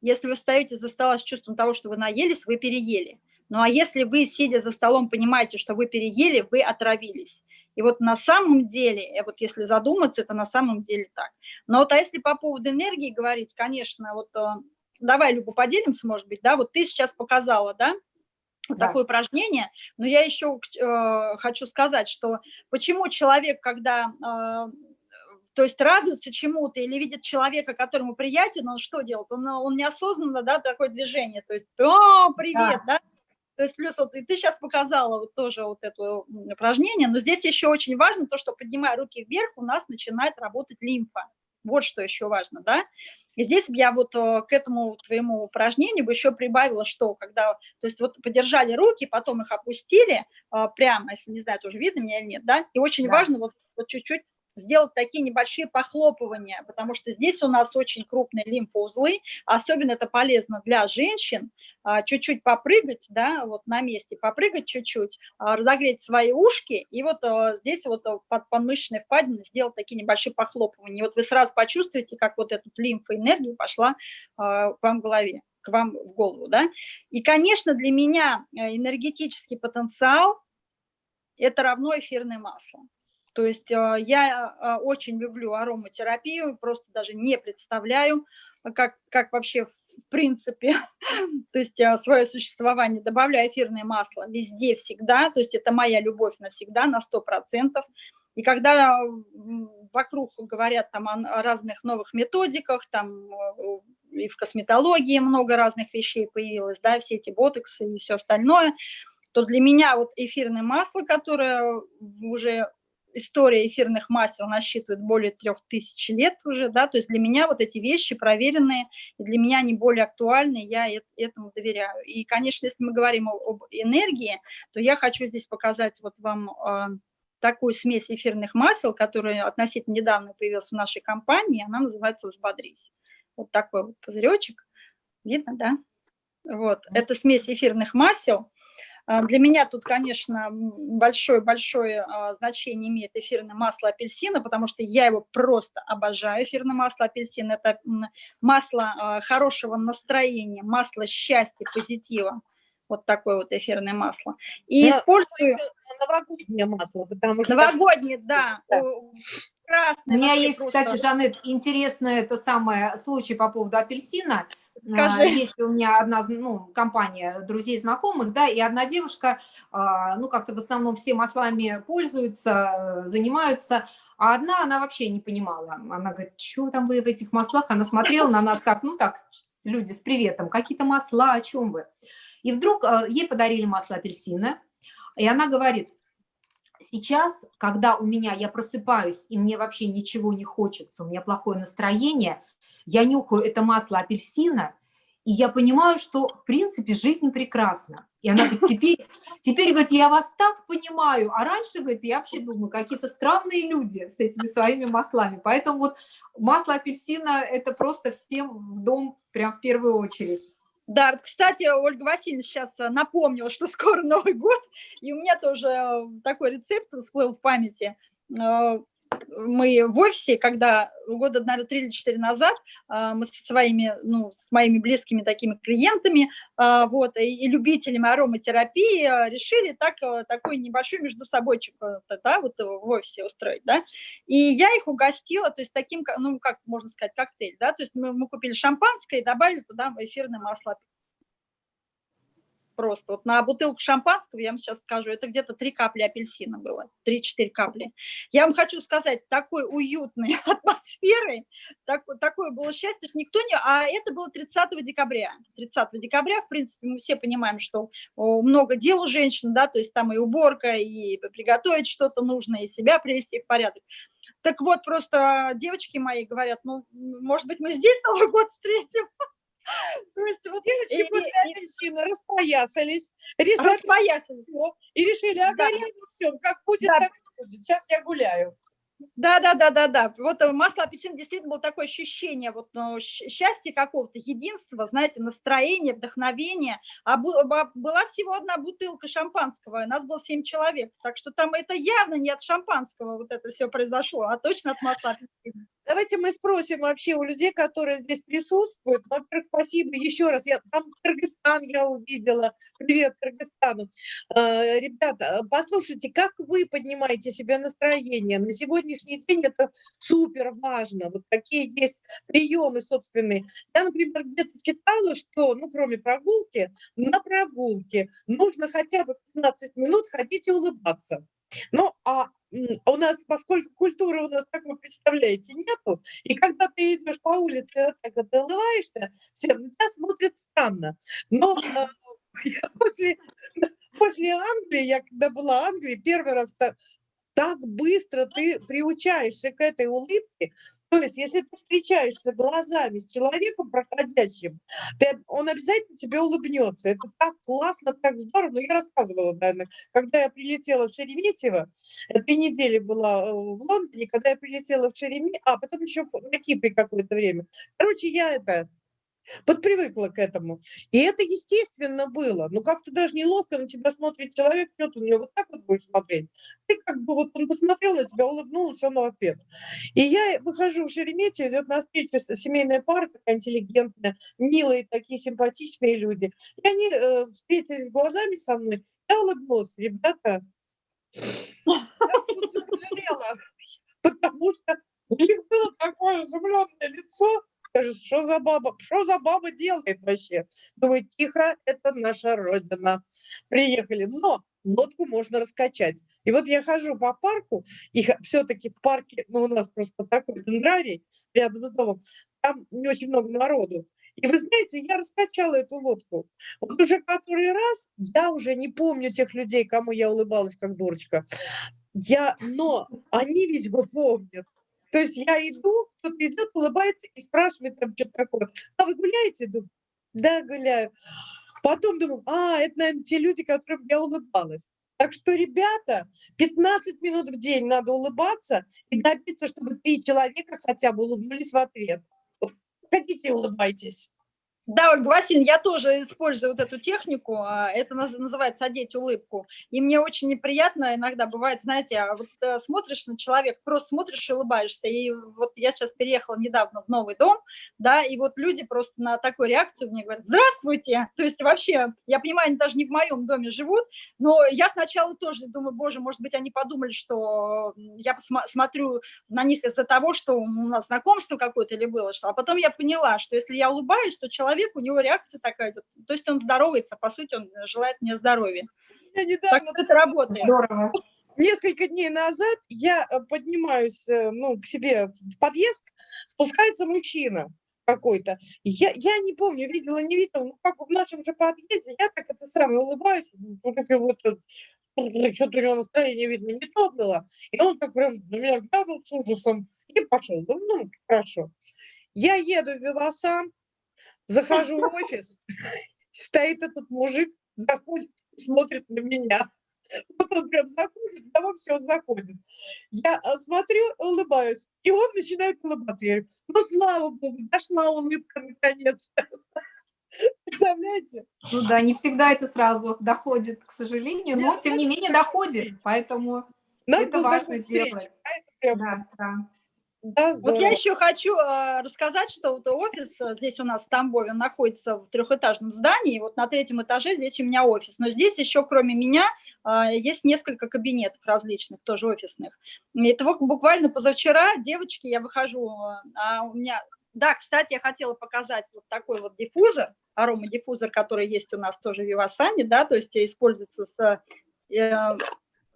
Если вы встаете за стола с чувством того, что вы наелись, вы переели. Ну а если вы, сидя за столом, понимаете, что вы переели, вы отравились. И вот на самом деле, э, вот если задуматься, это на самом деле так. Но вот а если по поводу энергии говорить, конечно, вот э, давай, Люба, поделимся, может быть, да, вот ты сейчас показала, да, вот Да. такое упражнение, но я еще э, хочу сказать, что почему человек, когда, э, то есть радуется чему-то или видит человека, которому приятен, он что делает? Он, э, он неосознанно, да, такое движение, то есть, о, привет, да, то есть плюс вот и ты сейчас показала вот тоже вот это упражнение, но здесь еще очень важно то, что поднимая руки вверх, у нас начинает работать лимфа. Вот что еще важно, да. И здесь я вот э, к этому твоему упражнению бы еще прибавила, что когда, то есть вот подержали руки, потом их опустили э, прямо, если не знаю, тоже видно меня или нет, да, и очень Да. важно вот чуть-чуть сделать такие небольшие похлопывания, потому что здесь у нас очень крупные лимфоузлы, особенно это полезно для женщин, а, чуть-чуть попрыгать, да, вот на месте, попрыгать чуть-чуть, а, разогреть свои ушки, и вот а, здесь вот под подмышечной впадиной сделать такие небольшие похлопывания. Вот вы сразу почувствуете, как вот эта лимфоэнергия пошла а, к вам в голове, к вам в голову, да. И, конечно, для меня э, энергетический потенциал – это равно эфирное масло. То есть э, я э, очень люблю ароматерапию, просто даже не представляю, как, как вообще в принципе, то есть свое существование, добавляю эфирное масло везде, всегда, то есть это моя любовь навсегда, на 100%. И когда вокруг говорят там о разных новых методиках, там и в косметологии много разных вещей появилось, да, все эти ботоксы и все остальное, то для меня вот эфирное масло, которое уже история эфирных масел насчитывает более трех тысяч лет уже, да, то есть для меня вот эти вещи проверенные, и для меня они более актуальны, я этому доверяю. И, конечно, если мы говорим об энергии, то я хочу здесь показать вот вам а, такую смесь эфирных масел, которая относительно недавно появилась в нашей компании, она называется «Взбодрись». Вот такой вот пузыречек, видно, да? Вот, это смесь эфирных масел, для меня тут, конечно, большое-большое а, значение имеет эфирное масло апельсина, потому что я его просто обожаю. Эфирное масло апельсина – это масло а, хорошего настроения, масло счастья, позитива. Вот такое вот эфирное масло. И Но использую... Новогоднее масло, потому что... Новогоднее, да. Да. Красное. У меня есть, просто- кстати, Жанет, интересный это самое случай по поводу апельсина. Скажи. А, Есть у меня одна ну, компания друзей, знакомых, да, и одна девушка, а, ну, как-то в основном все маслами пользуются, занимаются, а одна она вообще не понимала. Она говорит, что там вы в этих маслах? Она смотрела на нас как, ну, так, люди с приветом, какие-то масла, о чем вы? И вдруг э, ей подарили масло апельсина, и она говорит, сейчас, когда у меня, я просыпаюсь, и мне вообще ничего не хочется, у меня плохое настроение, я нюхаю это масло апельсина, и я понимаю, что, в принципе, жизнь прекрасна. И она говорит, теперь, теперь, говорит, я вас так понимаю, а раньше, говорит, я вообще думаю, какие-то странные люди с этими своими маслами. Поэтому вот масло апельсина – это просто всем в дом прям в первую очередь. Да, кстати, Ольга Васильевна сейчас э, напомнила, что скоро Новый год, и у меня тоже э, такой рецепт всплыл в памяти. Мы в офисе, когда года, наверное, три или четыре назад э, мы со своими, ну, с моими близкими такими клиентами, э, вот, и любителями ароматерапии э, решили так, такой небольшой между собойчик, да, вот э, в офисе устроить, да, и я их угостила, то есть таким, ну, как можно сказать, коктейль, да, то есть мы, мы купили шампанское и добавили туда эфирное масло просто. Вот на бутылку шампанского, я вам сейчас скажу, это где-то 3 капли апельсина было, 3-4 капли. Я вам хочу сказать, такой уютной атмосферой, так, такое было счастье, что никто не... А это было 30 декабря. 30 декабря, в принципе, мы все понимаем, что много дел у женщин, да, то есть там и уборка, и приготовить что-то нужно, и себя привести в порядок. Так вот, просто девочки мои говорят, ну, может быть, мы здесь Новый год встретим? Девочки после апельсина распоясались, распоясались. и решили, а горем всем, как будет, так будет. Сейчас я гуляю. Да, да, да, да, да. Вот э, масло апельсин действительно было такое ощущение вот ну, счастья какого-то, единства, знаете, настроения, вдохновения. А ба- была всего одна бутылка шампанского, и нас было семь человек. Так что там это явно не от шампанского вот это все произошло, а точно от масла апельсина. Давайте мы спросим вообще у людей, которые здесь присутствуют. Ну, Во-первых, спасибо еще раз. Я, там Кыргызстан я увидела. Привет Кыргызстану. Э, Ребята, послушайте, как вы поднимаете себе настроение? На сегодняшний день это супер важно. Вот какие есть приемы собственные. Я, например, где-то читала, что, ну, кроме прогулки, на прогулке нужно хотя бы 15 минут ходить и улыбаться. Ну, а у нас, поскольку культуры у нас, как вы представляете, нету, и когда ты идешь по улице, вот так вот улыбаешься, все на тебя смотрят странно. Но э, я после, после Англии, я когда была в Англии, первый раз так, так быстро ты приучаешься к этой улыбке. То есть, если ты встречаешься глазами с человеком проходящим, ты- он обязательно тебе улыбнется. Это так классно, так здорово. Ну, я рассказывала, наверное, когда я прилетела в Шереметьево, э, три недели была э, в Лондоне, когда я прилетела в Шереметьево, а потом еще на Кипре какое-то время. Короче, я это подпривыкла к этому. И это естественно было. Ну, как-то даже неловко на тебя смотрит человек, что ты на него вот так вот будешь смотреть. Ты как бы вот он посмотрел на тебя, улыбнулась, он в ответ. И я выхожу в Шереметьево, идет на встречу семейная пара, такая интеллигентная, милые такие, симпатичные люди. И они э, встретились глазами со мной. Я улыбнулась. Ребята, я пожалела, потому что у них было такое изумленное лицо, Скажет, что за баба, что за баба делает вообще? Думаю, тихо, это наша родина. Приехали, но лодку можно раскачать. И вот я хожу по парку, и все-таки в парке, ну, у нас просто такой дендрарий рядом с домом, там не очень много народу. И вы знаете, я раскачала эту лодку. Вот уже который раз, я уже не помню тех людей, кому я улыбалась как дурочка. Я, но они бы помнят. То есть я иду, кто-то идет, улыбается и спрашивает там что-то такое. А вы гуляете? Думаю, да, гуляю. Потом думаю, а, это, наверное, те люди, которым я улыбалась. Так что, ребята, 15 минут в день надо улыбаться и добиться, чтобы три человека хотя бы улыбнулись в ответ. Хотите, улыбайтесь. Да, Ольга Васильевна, я тоже использую вот эту технику, а, это называется «одеть улыбку», и мне очень неприятно иногда бывает, знаете, а вот э, смотришь на человека, просто смотришь и улыбаешься, и вот я сейчас переехала недавно в новый дом, да, и вот люди просто на такую реакцию мне говорят «здравствуйте», то есть вообще, я понимаю, они даже не в моем доме живут, но я сначала тоже думаю, боже, может быть, они подумали, что я посмотрю на них из-за того, что у нас знакомство какое-то или было, что, а потом я поняла, что если я улыбаюсь, то человек человек, у него реакция такая, то есть он здоровается, по сути, он желает мне здоровья. Я недавно... Так это работает. Здорово. Несколько дней назад я э, поднимаюсь э, ну, к себе в подъезд, спускается мужчина какой-то. Я, я не помню, видела, не видела, ну как в нашем же подъезде, я так это самое улыбаюсь, вот это вот что-то у него настроение, видно, не то было. И он так прям на меня глянул с ужасом и пошел. Думаю, ну, хорошо. Я еду в Вивасан, Захожу в офис, стоит этот мужик, заходит, смотрит на меня. Вот он прям заходит, да все, заходит. Я а, смотрю, улыбаюсь, и он начинает улыбаться. Я говорю, ну, слава богу, дошла улыбка наконец-то. Представляете? Ну да, не всегда это сразу доходит, к сожалению, но тем не менее доходит, поэтому Надо это важно делать. А да, да. Вот я еще хочу э, рассказать, что вот офис э, здесь у нас в Тамбове находится в трехэтажном здании, вот на третьем этаже здесь у меня офис, но здесь еще кроме меня э, есть несколько кабинетов различных, тоже офисных. И это вот буквально позавчера, девочки, я выхожу, э, а у меня... Да, кстати, я хотела показать вот такой вот диффузор, аромадиффузор, который есть у нас тоже в Вивасане, да, то есть используется с э,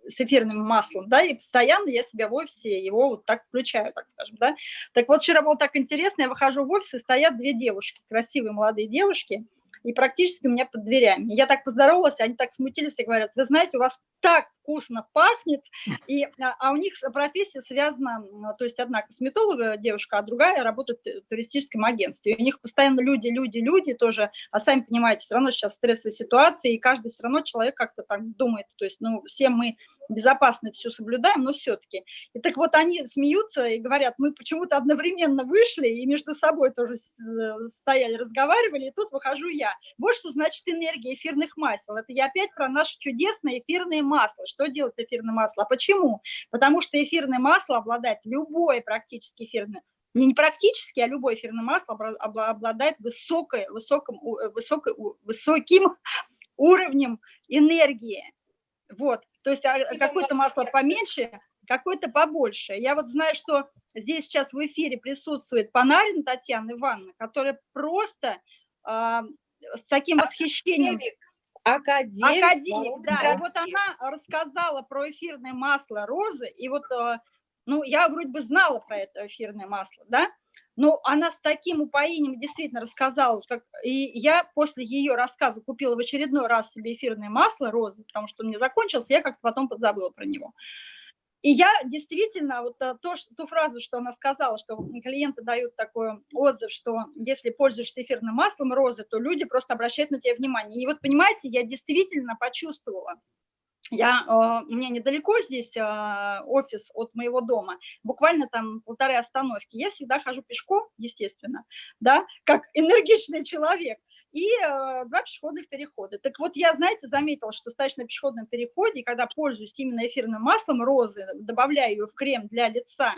с эфирным маслом, да, и постоянно я себя в офисе его вот так включаю, так скажем, да. Так вот, вчера было так интересно, я выхожу в офис, и стоят две девушки, красивые молодые девушки, и практически у меня под дверями. Я так поздоровалась, они так смутились и говорят, вы знаете, у вас так вкусно пахнет, и, а, а у них профессия связана, то есть одна косметолога девушка, а другая работает в туристическом агентстве. И у них постоянно люди, люди, люди тоже, а сами понимаете, все равно сейчас стрессовая ситуация, и каждый все равно человек как-то так думает, то есть, ну, все мы безопасно все соблюдаем, но все-таки. И так вот они смеются и говорят, мы почему-то одновременно вышли и между собой тоже э, стояли, разговаривали, и тут выхожу я. Вот что значит энергия эфирных масел. Это я опять про наше чудесное эфирное масло. Что делает эфирное масло? А почему? Потому что эфирное масло обладает любое практически эфирное, не, не практически, а любое эфирное масло обладает высокой, высоким, э, высокой, высоким уровнем энергии. Вот, то есть а, какое-то масло поменьше, какое-то побольше. Я вот знаю, что здесь сейчас в эфире присутствует Панарин Татьяна Ивановна, которая просто э, с таким восхищением... Академик. Академик, да. И вот она рассказала про эфирное масло розы, и вот, э, ну, я вроде бы знала про это эфирное масло, да, но она с таким упоением действительно рассказала, как, и я после ее рассказа купила в очередной раз себе эфирное масло розы, потому что у меня закончилось, я как-то потом подзабыла про него. И я действительно, вот э, то, ту фразу, что она сказала, что клиенты дают такой отзыв, что если пользуешься эфирным маслом розы, то люди просто обращают на тебя внимание. И вот понимаете, я действительно почувствовала, я, э, у меня недалеко здесь э, офис от моего дома, буквально там полторы остановки. Я всегда хожу пешком, естественно, да, как энергичный человек и э, два пешеходных перехода. Так вот, я, знаете, заметила, что стоишь на пешеходном переходе, когда пользуюсь именно эфирным маслом розы, добавляю ее в крем для лица,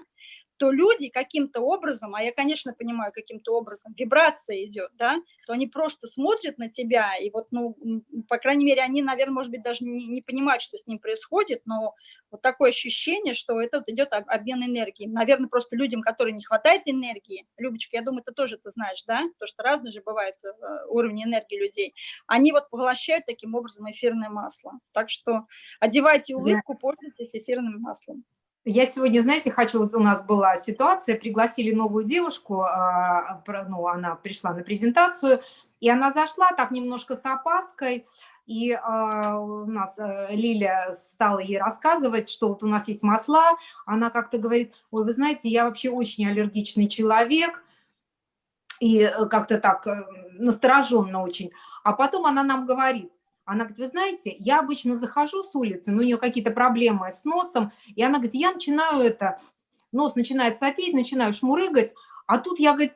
то люди каким-то образом, а я, конечно, понимаю, каким-то образом, вибрация идет, да, то они просто смотрят на тебя, и вот, ну, по крайней мере, они, наверное, может быть, даже не, не понимают, что с ним происходит, но вот такое ощущение, что это вот идет обмен энергией. Наверное, просто людям, которым не хватает энергии, Любочка, я думаю, ты тоже это знаешь, да, то, что разные же бывают э, уровни энергии людей, они вот поглощают таким образом эфирное масло. Так что одевайте улыбку, пользуйтесь эфирным маслом. Я сегодня, знаете, хочу, вот у нас была ситуация, пригласили новую девушку, а, ну, она пришла на презентацию, и она зашла так немножко с опаской, и а, у нас э, Лиля стала ей рассказывать, что вот у нас есть масла, она как-то говорит, ой, вы знаете, я вообще очень аллергичный человек, и э, как-то так э, настороженно очень. А потом она нам говорит, она говорит, вы знаете, я обычно захожу с улицы, но у нее какие-то проблемы с носом, и она говорит, я начинаю это, нос начинает сопеть, начинаю шмурыгать, а тут я, говорит,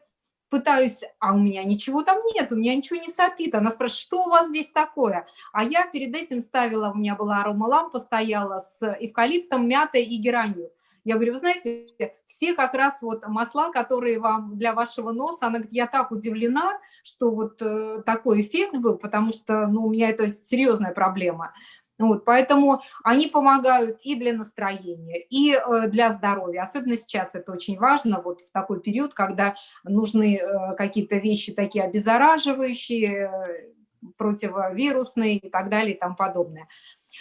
пытаюсь, а у меня ничего там нет, у меня ничего не сопит. Она спрашивает, что у вас здесь такое? А я перед этим ставила, у меня была аромалампа, стояла с эвкалиптом, мятой и геранью. Я говорю, вы знаете, все как раз вот масла, которые вам для вашего носа, она говорит, я так удивлена, что вот э, такой эффект был, потому что ну, у меня это серьезная проблема. Вот, поэтому они помогают и для настроения, и э, для здоровья. Особенно сейчас это очень важно, вот в такой период, когда нужны э, какие-то вещи такие обеззараживающие, противовирусные и так далее и тому подобное.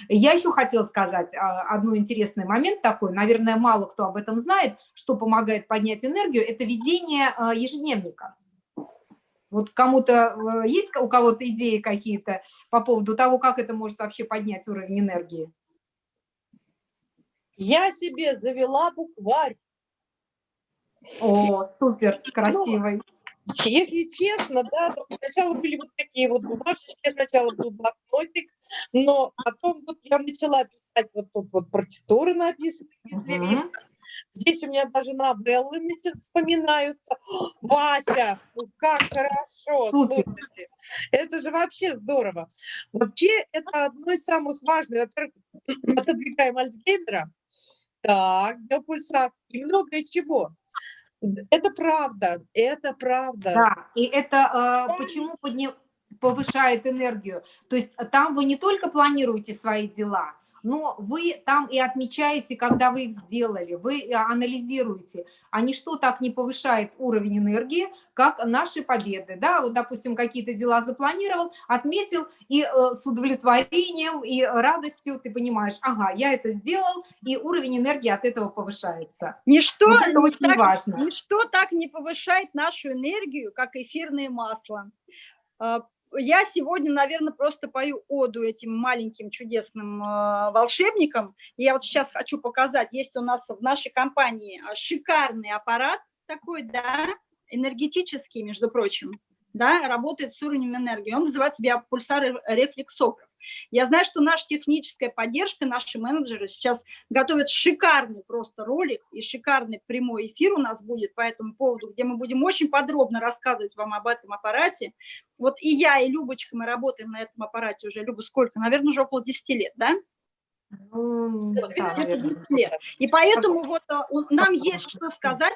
Я еще хотела сказать а, одну интересный момент такой, наверное, мало кто об этом знает, что помогает поднять энергию, это ведение ежедневника. Вот кому-то а, есть у кого-то идеи какие-то по поводу того, как это может вообще поднять уровень энергии? Я себе завела букварь. О, супер, ну, красивый. Если честно, да, сначала были вот такие вот бумажечки, сначала был блокнотик, но потом вот я начала писать, вот тут вот партитуры написаны, если uh -huh. Здесь у меня даже новеллы вспоминаются. Вася, ну как хорошо, слушайте. Это же вообще здорово. Вообще это одно из самых важных. Во-первых, отодвигаем Альцгеймера. Так, биопульсации и многое чего. Это правда, это правда. Да, и это э, почему подним, повышает энергию? То есть там вы не только планируете свои дела, но вы там и отмечаете, когда вы их сделали, вы анализируете, а ничто так не повышает уровень энергии, как наши победы. Да? Вот, допустим, какие-то дела запланировал, отметил, и э, с удовлетворением и радостью ты понимаешь, ага, я это сделал, и уровень энергии от этого повышается. Ничто, вот это очень так, важно. Ничто так не повышает нашу энергию, как эфирное масло а, я сегодня, наверное, просто пою оду этим маленьким чудесным э, волшебникам. я вот сейчас хочу показать, есть у нас в нашей компании а, шикарный аппарат такой, да, энергетический, между прочим, да, работает с уровнем энергии. Он называется биопульсар рефлексограф. Я знаю, что наша техническая поддержка, наши менеджеры сейчас готовят шикарный просто ролик и шикарный прямой эфир у нас будет по этому поводу, где мы будем очень подробно рассказывать вам об этом аппарате. Вот и я, и Любочка, мы работаем на этом аппарате уже, Люба, сколько? Наверное, уже около 10 лет, да? Ну, вот, да, лет. И поэтому вот э, нам есть что сказать,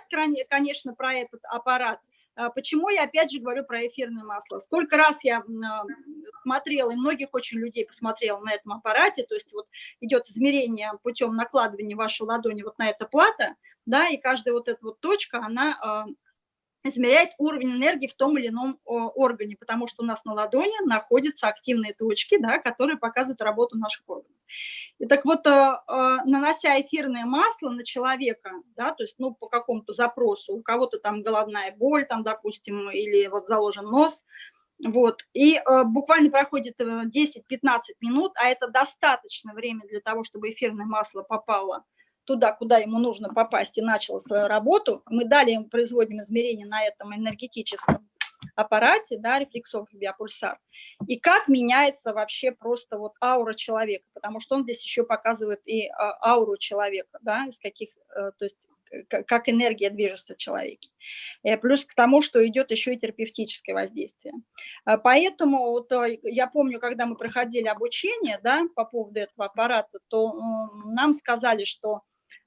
конечно, про этот аппарат. А почему я опять же говорю про эфирное масло? Сколько раз я а, смотрела, и многих очень людей посмотрела на этом аппарате, то есть вот идет измерение путем накладывания вашей ладони вот на это плата, да, и каждая вот эта вот точка, она а, измеряет уровень энергии в том или ином органе, потому что у нас на ладони находятся активные точки, да, которые показывают работу наших органов. И так вот, э, э, нанося эфирное масло на человека, да, то есть, ну, по какому-то запросу, у кого-то там головная боль, там, допустим, или вот заложен нос, вот, и э, буквально проходит 10-15 минут, а это достаточно время для того, чтобы эфирное масло попало туда, куда ему нужно попасть, и начал свою работу. Мы далее производим измерения на этом энергетическом аппарате, да, рефлексов биопульсар, и как меняется вообще просто вот аура человека, потому что он здесь еще показывает и а, ауру человека, да, из каких, э, то есть как энергия движется в человеке. Э, плюс к тому, что идет еще и терапевтическое воздействие. Э, поэтому вот я помню, когда мы проходили обучение да, по поводу этого аппарата, то нам сказали, что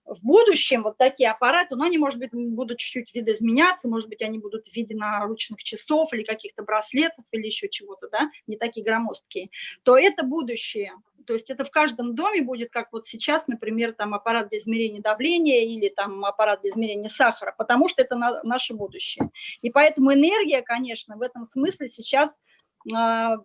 в будущем вот такие аппараты, но они, может быть, будут чуть-чуть видоизменяться, может быть, они будут в виде наручных часов или каких-то браслетов или еще чего-то, да, не такие громоздкие, то это будущее. То есть это в каждом доме будет, как вот сейчас, например, там аппарат для измерения давления или там аппарат для измерения сахара, потому что это на, наше будущее. И поэтому энергия, конечно, в этом смысле сейчас а,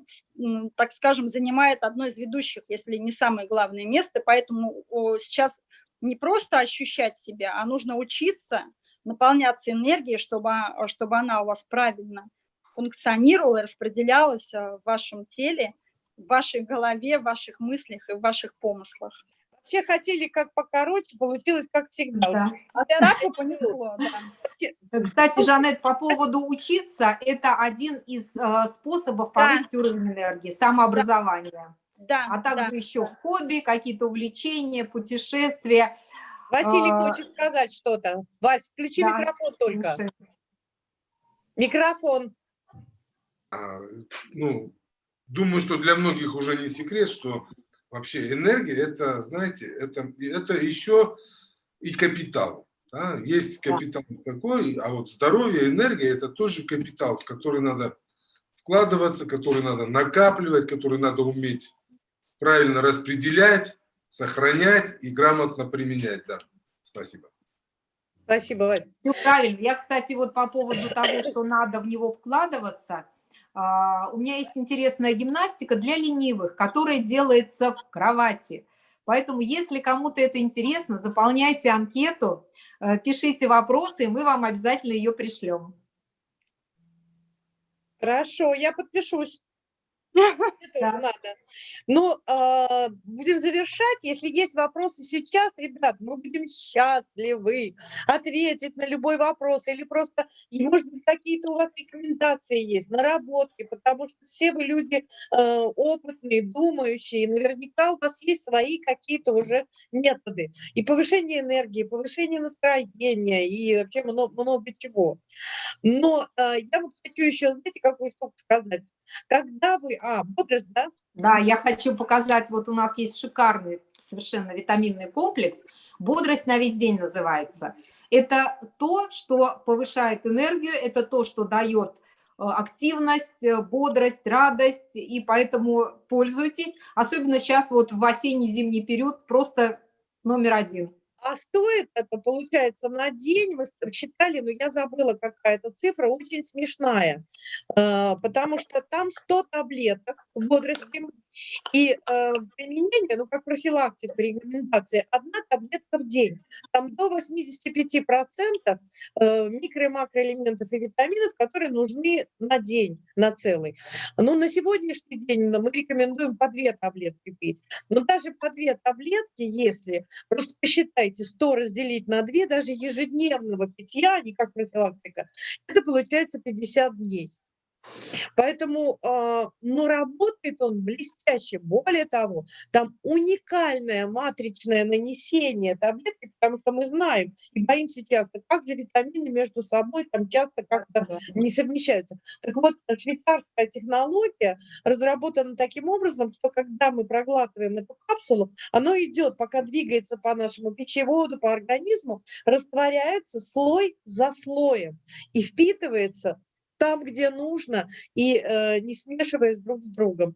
так скажем, занимает одно из ведущих, если не самое главное место, поэтому сейчас не просто ощущать себя, а нужно учиться наполняться энергией, чтобы, чтобы она у вас правильно функционировала, распределялась э, в вашем теле, в вашей голове, в ваших мыслях и в ваших помыслах. Вообще хотели как покороче, получилось как всегда. Да. А так понесло, да. Кстати, Жанет, по поводу учиться, это один из э, способов повысить да. уровень энергии, самообразование да, а также да. еще хобби, какие-то увлечения, путешествия. Василий а, хочет сказать что-то. Вась, включи да, микрофон только. Слушай. Микрофон. А, ну, думаю, что для многих уже не секрет, что вообще энергия, это, знаете, это, это еще и капитал. Да? Есть капитал такой, а вот здоровье, энергия, это тоже капитал, в который надо вкладываться, который надо накапливать, который надо уметь правильно распределять, сохранять и грамотно применять. Да. Спасибо. Спасибо, Вася. Все правильно. Я, кстати, вот по поводу того, что надо в него вкладываться, а, у меня есть интересная гимнастика для ленивых, которая делается в кровати. Поэтому, если кому-то это интересно, заполняйте анкету, э, пишите вопросы, и мы вам обязательно ее пришлем. Хорошо, я подпишусь. Тоже надо. Ну, э, будем завершать. Если есть вопросы сейчас, ребят, мы будем счастливы ответить на любой вопрос. Или просто, может быть, какие-то у вас рекомендации есть, наработки, потому что все вы люди э, опытные, думающие. Наверняка у вас есть свои какие-то уже методы. И повышение энергии, повышение настроения, и вообще много, много чего. Но э, я вот хочу еще, знаете, какую штуку сказать. Когда вы... А, бодрость, да? Да, я хочу показать, вот у нас есть шикарный совершенно витаминный комплекс. Бодрость на весь день называется. Это то, что повышает энергию, это то, что дает э, активность, э, бодрость, радость, и поэтому пользуйтесь. Особенно сейчас вот в осенне-зимний период просто номер один. А стоит это, получается, на день, мы считали, но я забыла какая-то цифра, очень смешная, а, потому что там 100 таблеток бодрости, и э, применение, ну, как профилактика, рекомендация, одна таблетка в день. Там до 85% э, микро- и макроэлементов и витаминов, которые нужны на день, на целый. Ну, на сегодняшний день мы рекомендуем по две таблетки пить. Но даже по две таблетки, если, просто посчитайте, 100 разделить на 2, даже ежедневного питья, а не как профилактика, это получается 50 дней. Поэтому, э, ну, работает он блестяще. Более того, там уникальное матричное нанесение таблетки, потому что мы знаем и боимся часто, как же витамины между собой там часто как-то не совмещаются. Так вот, швейцарская технология разработана таким образом, что когда мы проглатываем эту капсулу, оно идет, пока двигается по нашему пищеводу, по организму, растворяется слой за слоем и впитывается там, где нужно, и э, не смешиваясь друг с другом.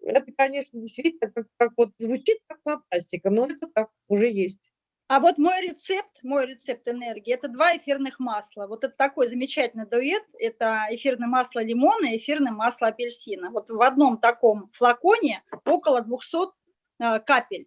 Это, конечно, действительно как, как вот звучит как фантастика, но это так уже есть. А вот мой рецепт, мой рецепт энергии, это два эфирных масла. Вот это такой замечательный дуэт. Это эфирное масло лимона и эфирное масло апельсина. Вот в одном таком флаконе около 200 э, капель.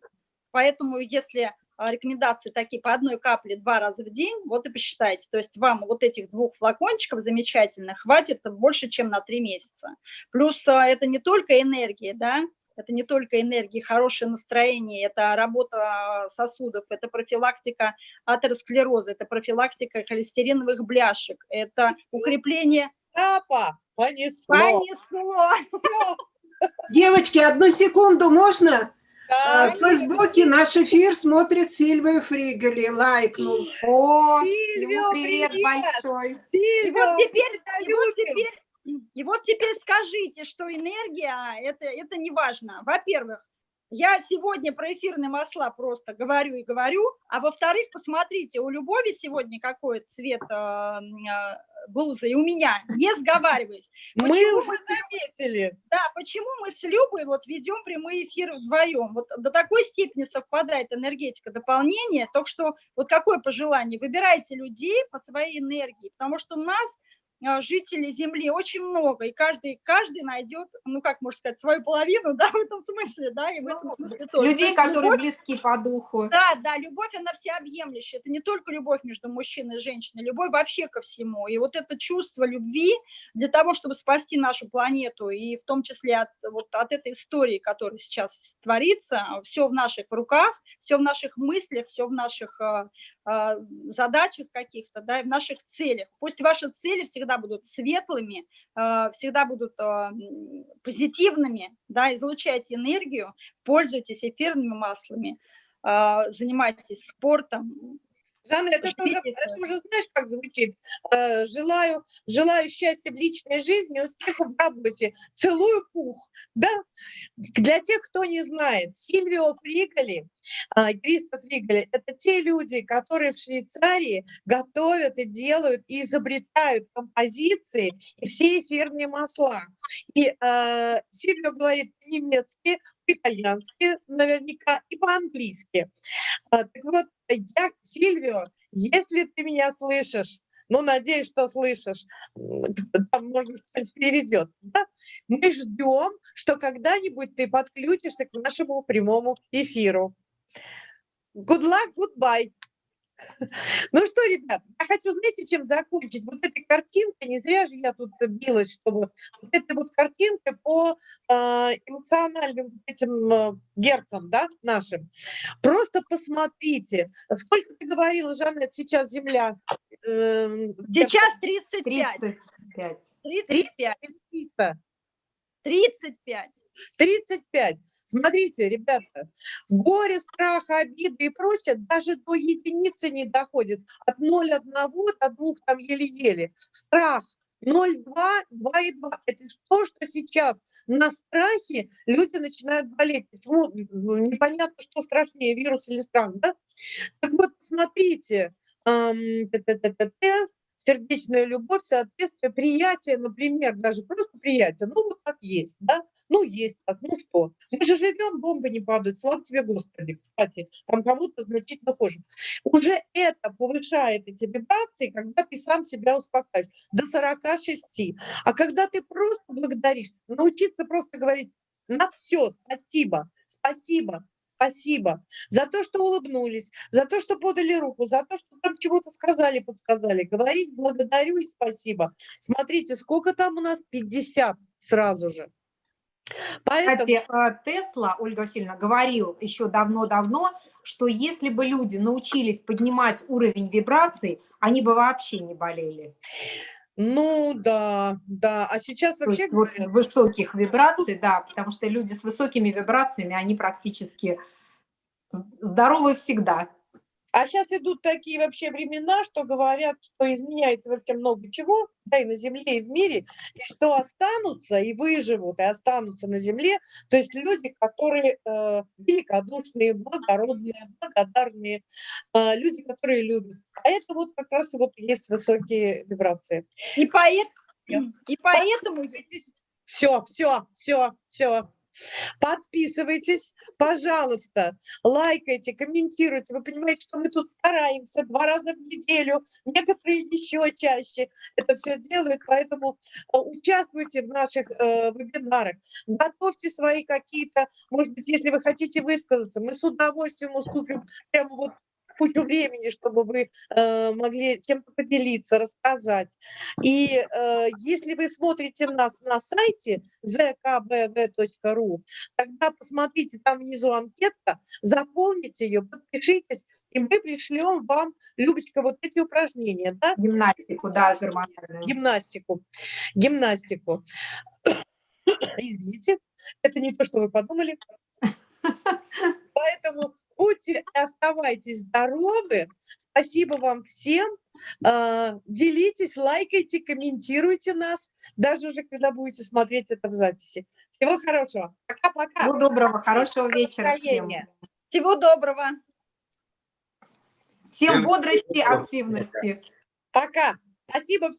Поэтому если рекомендации такие по одной капле два раза в день, вот и посчитайте. То есть вам вот этих двух флакончиков замечательных хватит больше, чем на три месяца. Плюс а, это не только энергия, да, это не только энергия, хорошее настроение, это работа сосудов, это профилактика атеросклероза, это профилактика холестериновых бляшек, это укрепление Остапа понесло. Понесло. Девочки, одну секунду, можно? А, В Фейсбуке наш эфир смотрит Сильвия Фригели, лайкнул. О, Сильвио, ему привет привет! большой. И Сильвио, вот теперь, и вот теперь, и вот теперь скажите, что энергия это, это не важно. Во-первых, я сегодня про эфирные масла просто говорю и говорю, а во-вторых, посмотрите, у Любови сегодня какой цвет э, блузы, и у меня, не сговариваюсь. Мы Почему уже заметили. Да, почему мы с Любой вот ведем прямые эфиры вдвоем? Вот до такой степени совпадает энергетика дополнения, только что вот какое пожелание? Выбирайте людей по своей энергии, потому что нас, жителей Земли, очень много, и каждый, каждый найдет, ну как можно сказать, свою половину, да, в этом смысле, да, и в этом Ну, смысле тоже. То Людей, есть которые любовь- близки по духу. да, да, любовь, она всеобъемлющая. Это не только любовь между мужчиной и женщиной, любовь вообще ко всему. И вот это чувство любви для того, чтобы спасти нашу планету, и в том числе от, вот, от этой истории, которая сейчас творится, все в наших руках, все в наших мыслях, все в наших э, задачах каких-то, да, в наших целях. Пусть ваши цели всегда будут светлыми, э, всегда будут м, позитивными, да, излучайте энергию, пользуйтесь эфирными маслами, а, занимайтесь спортом. Жанна, это тоже, это уже знаешь, как звучит? Э, Желаю, желаю счастья в личной жизни, успехов в работе. Целую пух. Да? Для тех, кто не знает, Сильвио Фриголи, а, Кристоф Фриголи, это те люди, которые в Швейцарии готовят и делают, и изобретают композиции и все эфирные масла. И э, Сильвио говорит по-немецки, по-итальянски наверняка и по-английски. А, Так вот, я, Сильвио, если ты меня слышишь, ну, надеюсь, что слышишь, там, быть, кто-нибудь переведет, да? мы ждем, что когда-нибудь ты подключишься к нашему прямому эфиру. Good luck, goodbye. Ну что, ребят, я хочу, знаете, чем закончить? Вот этой картинкой, не зря же я тут билась, чтобы вот этой вот картинкой по э, эмоциональным этим э, герцам, да, нашим. Просто посмотрите, сколько ты говорила, Жанет, сейчас Земля? Эм, Сейчас 35. 35. 35. 300. 35. 35. Смотрите, ребята, горе, страх, обиды и прочее даже до единицы не доходит. От 0,1 до 2 там еле-еле. Страх 0,2, 2,2. Это то, что сейчас на страхе люди начинают болеть. Почему? Непонятно, что страшнее, вирус или страх, да? Так вот, смотрите, сердечная любовь, соответствие, приятие, например, даже просто приятие, ну вот так есть, да, ну есть так, ну что, мы же живем, бомбы не падают, слава тебе Господи, кстати, там кому-то значительно хуже. Уже это повышает эти вибрации, когда ты сам себя успокаиваешь, до 46, а когда ты просто благодаришь, научиться просто говорить на все спасибо, спасибо, спасибо за то, что улыбнулись, за то, что подали руку, за то, что там чего-то сказали, подсказали. Говорить благодарю и спасибо. Смотрите, сколько там у нас? 50 сразу же. Поэтому Кстати, э, Тесла, Ольга Васильевна, говорил еще давно-давно, что если бы люди научились поднимать уровень вибраций, они бы вообще не болели. Ну да, да. А сейчас То вообще есть вот говорят, высоких вибраций, да, потому что люди с высокими вибрациями, они практически здоровы всегда. А сейчас идут такие вообще времена, что говорят, что изменяется вообще много чего, да, и на Земле, и в мире, и что останутся, и выживут, и останутся на Земле, то есть люди, которые э, великодушные, благородные, благодарные, э, люди, которые любят. А это вот как раз вот есть высокие вибрации. И, поэт, и поэтому Все, все, все, все. Подписывайтесь, пожалуйста, лайкайте, комментируйте. Вы понимаете, что мы тут стараемся два раза в неделю, некоторые еще чаще это все делают, поэтому э, участвуйте в наших э, вебинарах, готовьте свои какие-то, может быть, если вы хотите высказаться, мы с удовольствием уступим прямо вот кучу времени, чтобы вы э, могли чем-то поделиться, рассказать. И э, если вы смотрите нас на сайте zkbv.ru, тогда посмотрите, там внизу анкетка, заполните ее, подпишитесь и мы пришлем вам, Любочка, вот эти упражнения, да, Гимнастику, да, гормональную. гимнастику, гимнастику. Извините, это не то, что вы подумали. Поэтому будьте и оставайтесь здоровы. Спасибо вам всем. А, Делитесь, лайкайте, комментируйте нас, даже уже когда будете смотреть это в записи. Всего хорошего. Пока-пока. Всего доброго, хорошего вечера всем. Всего доброго. Всем Всем бодрости, активности. Пока. Спасибо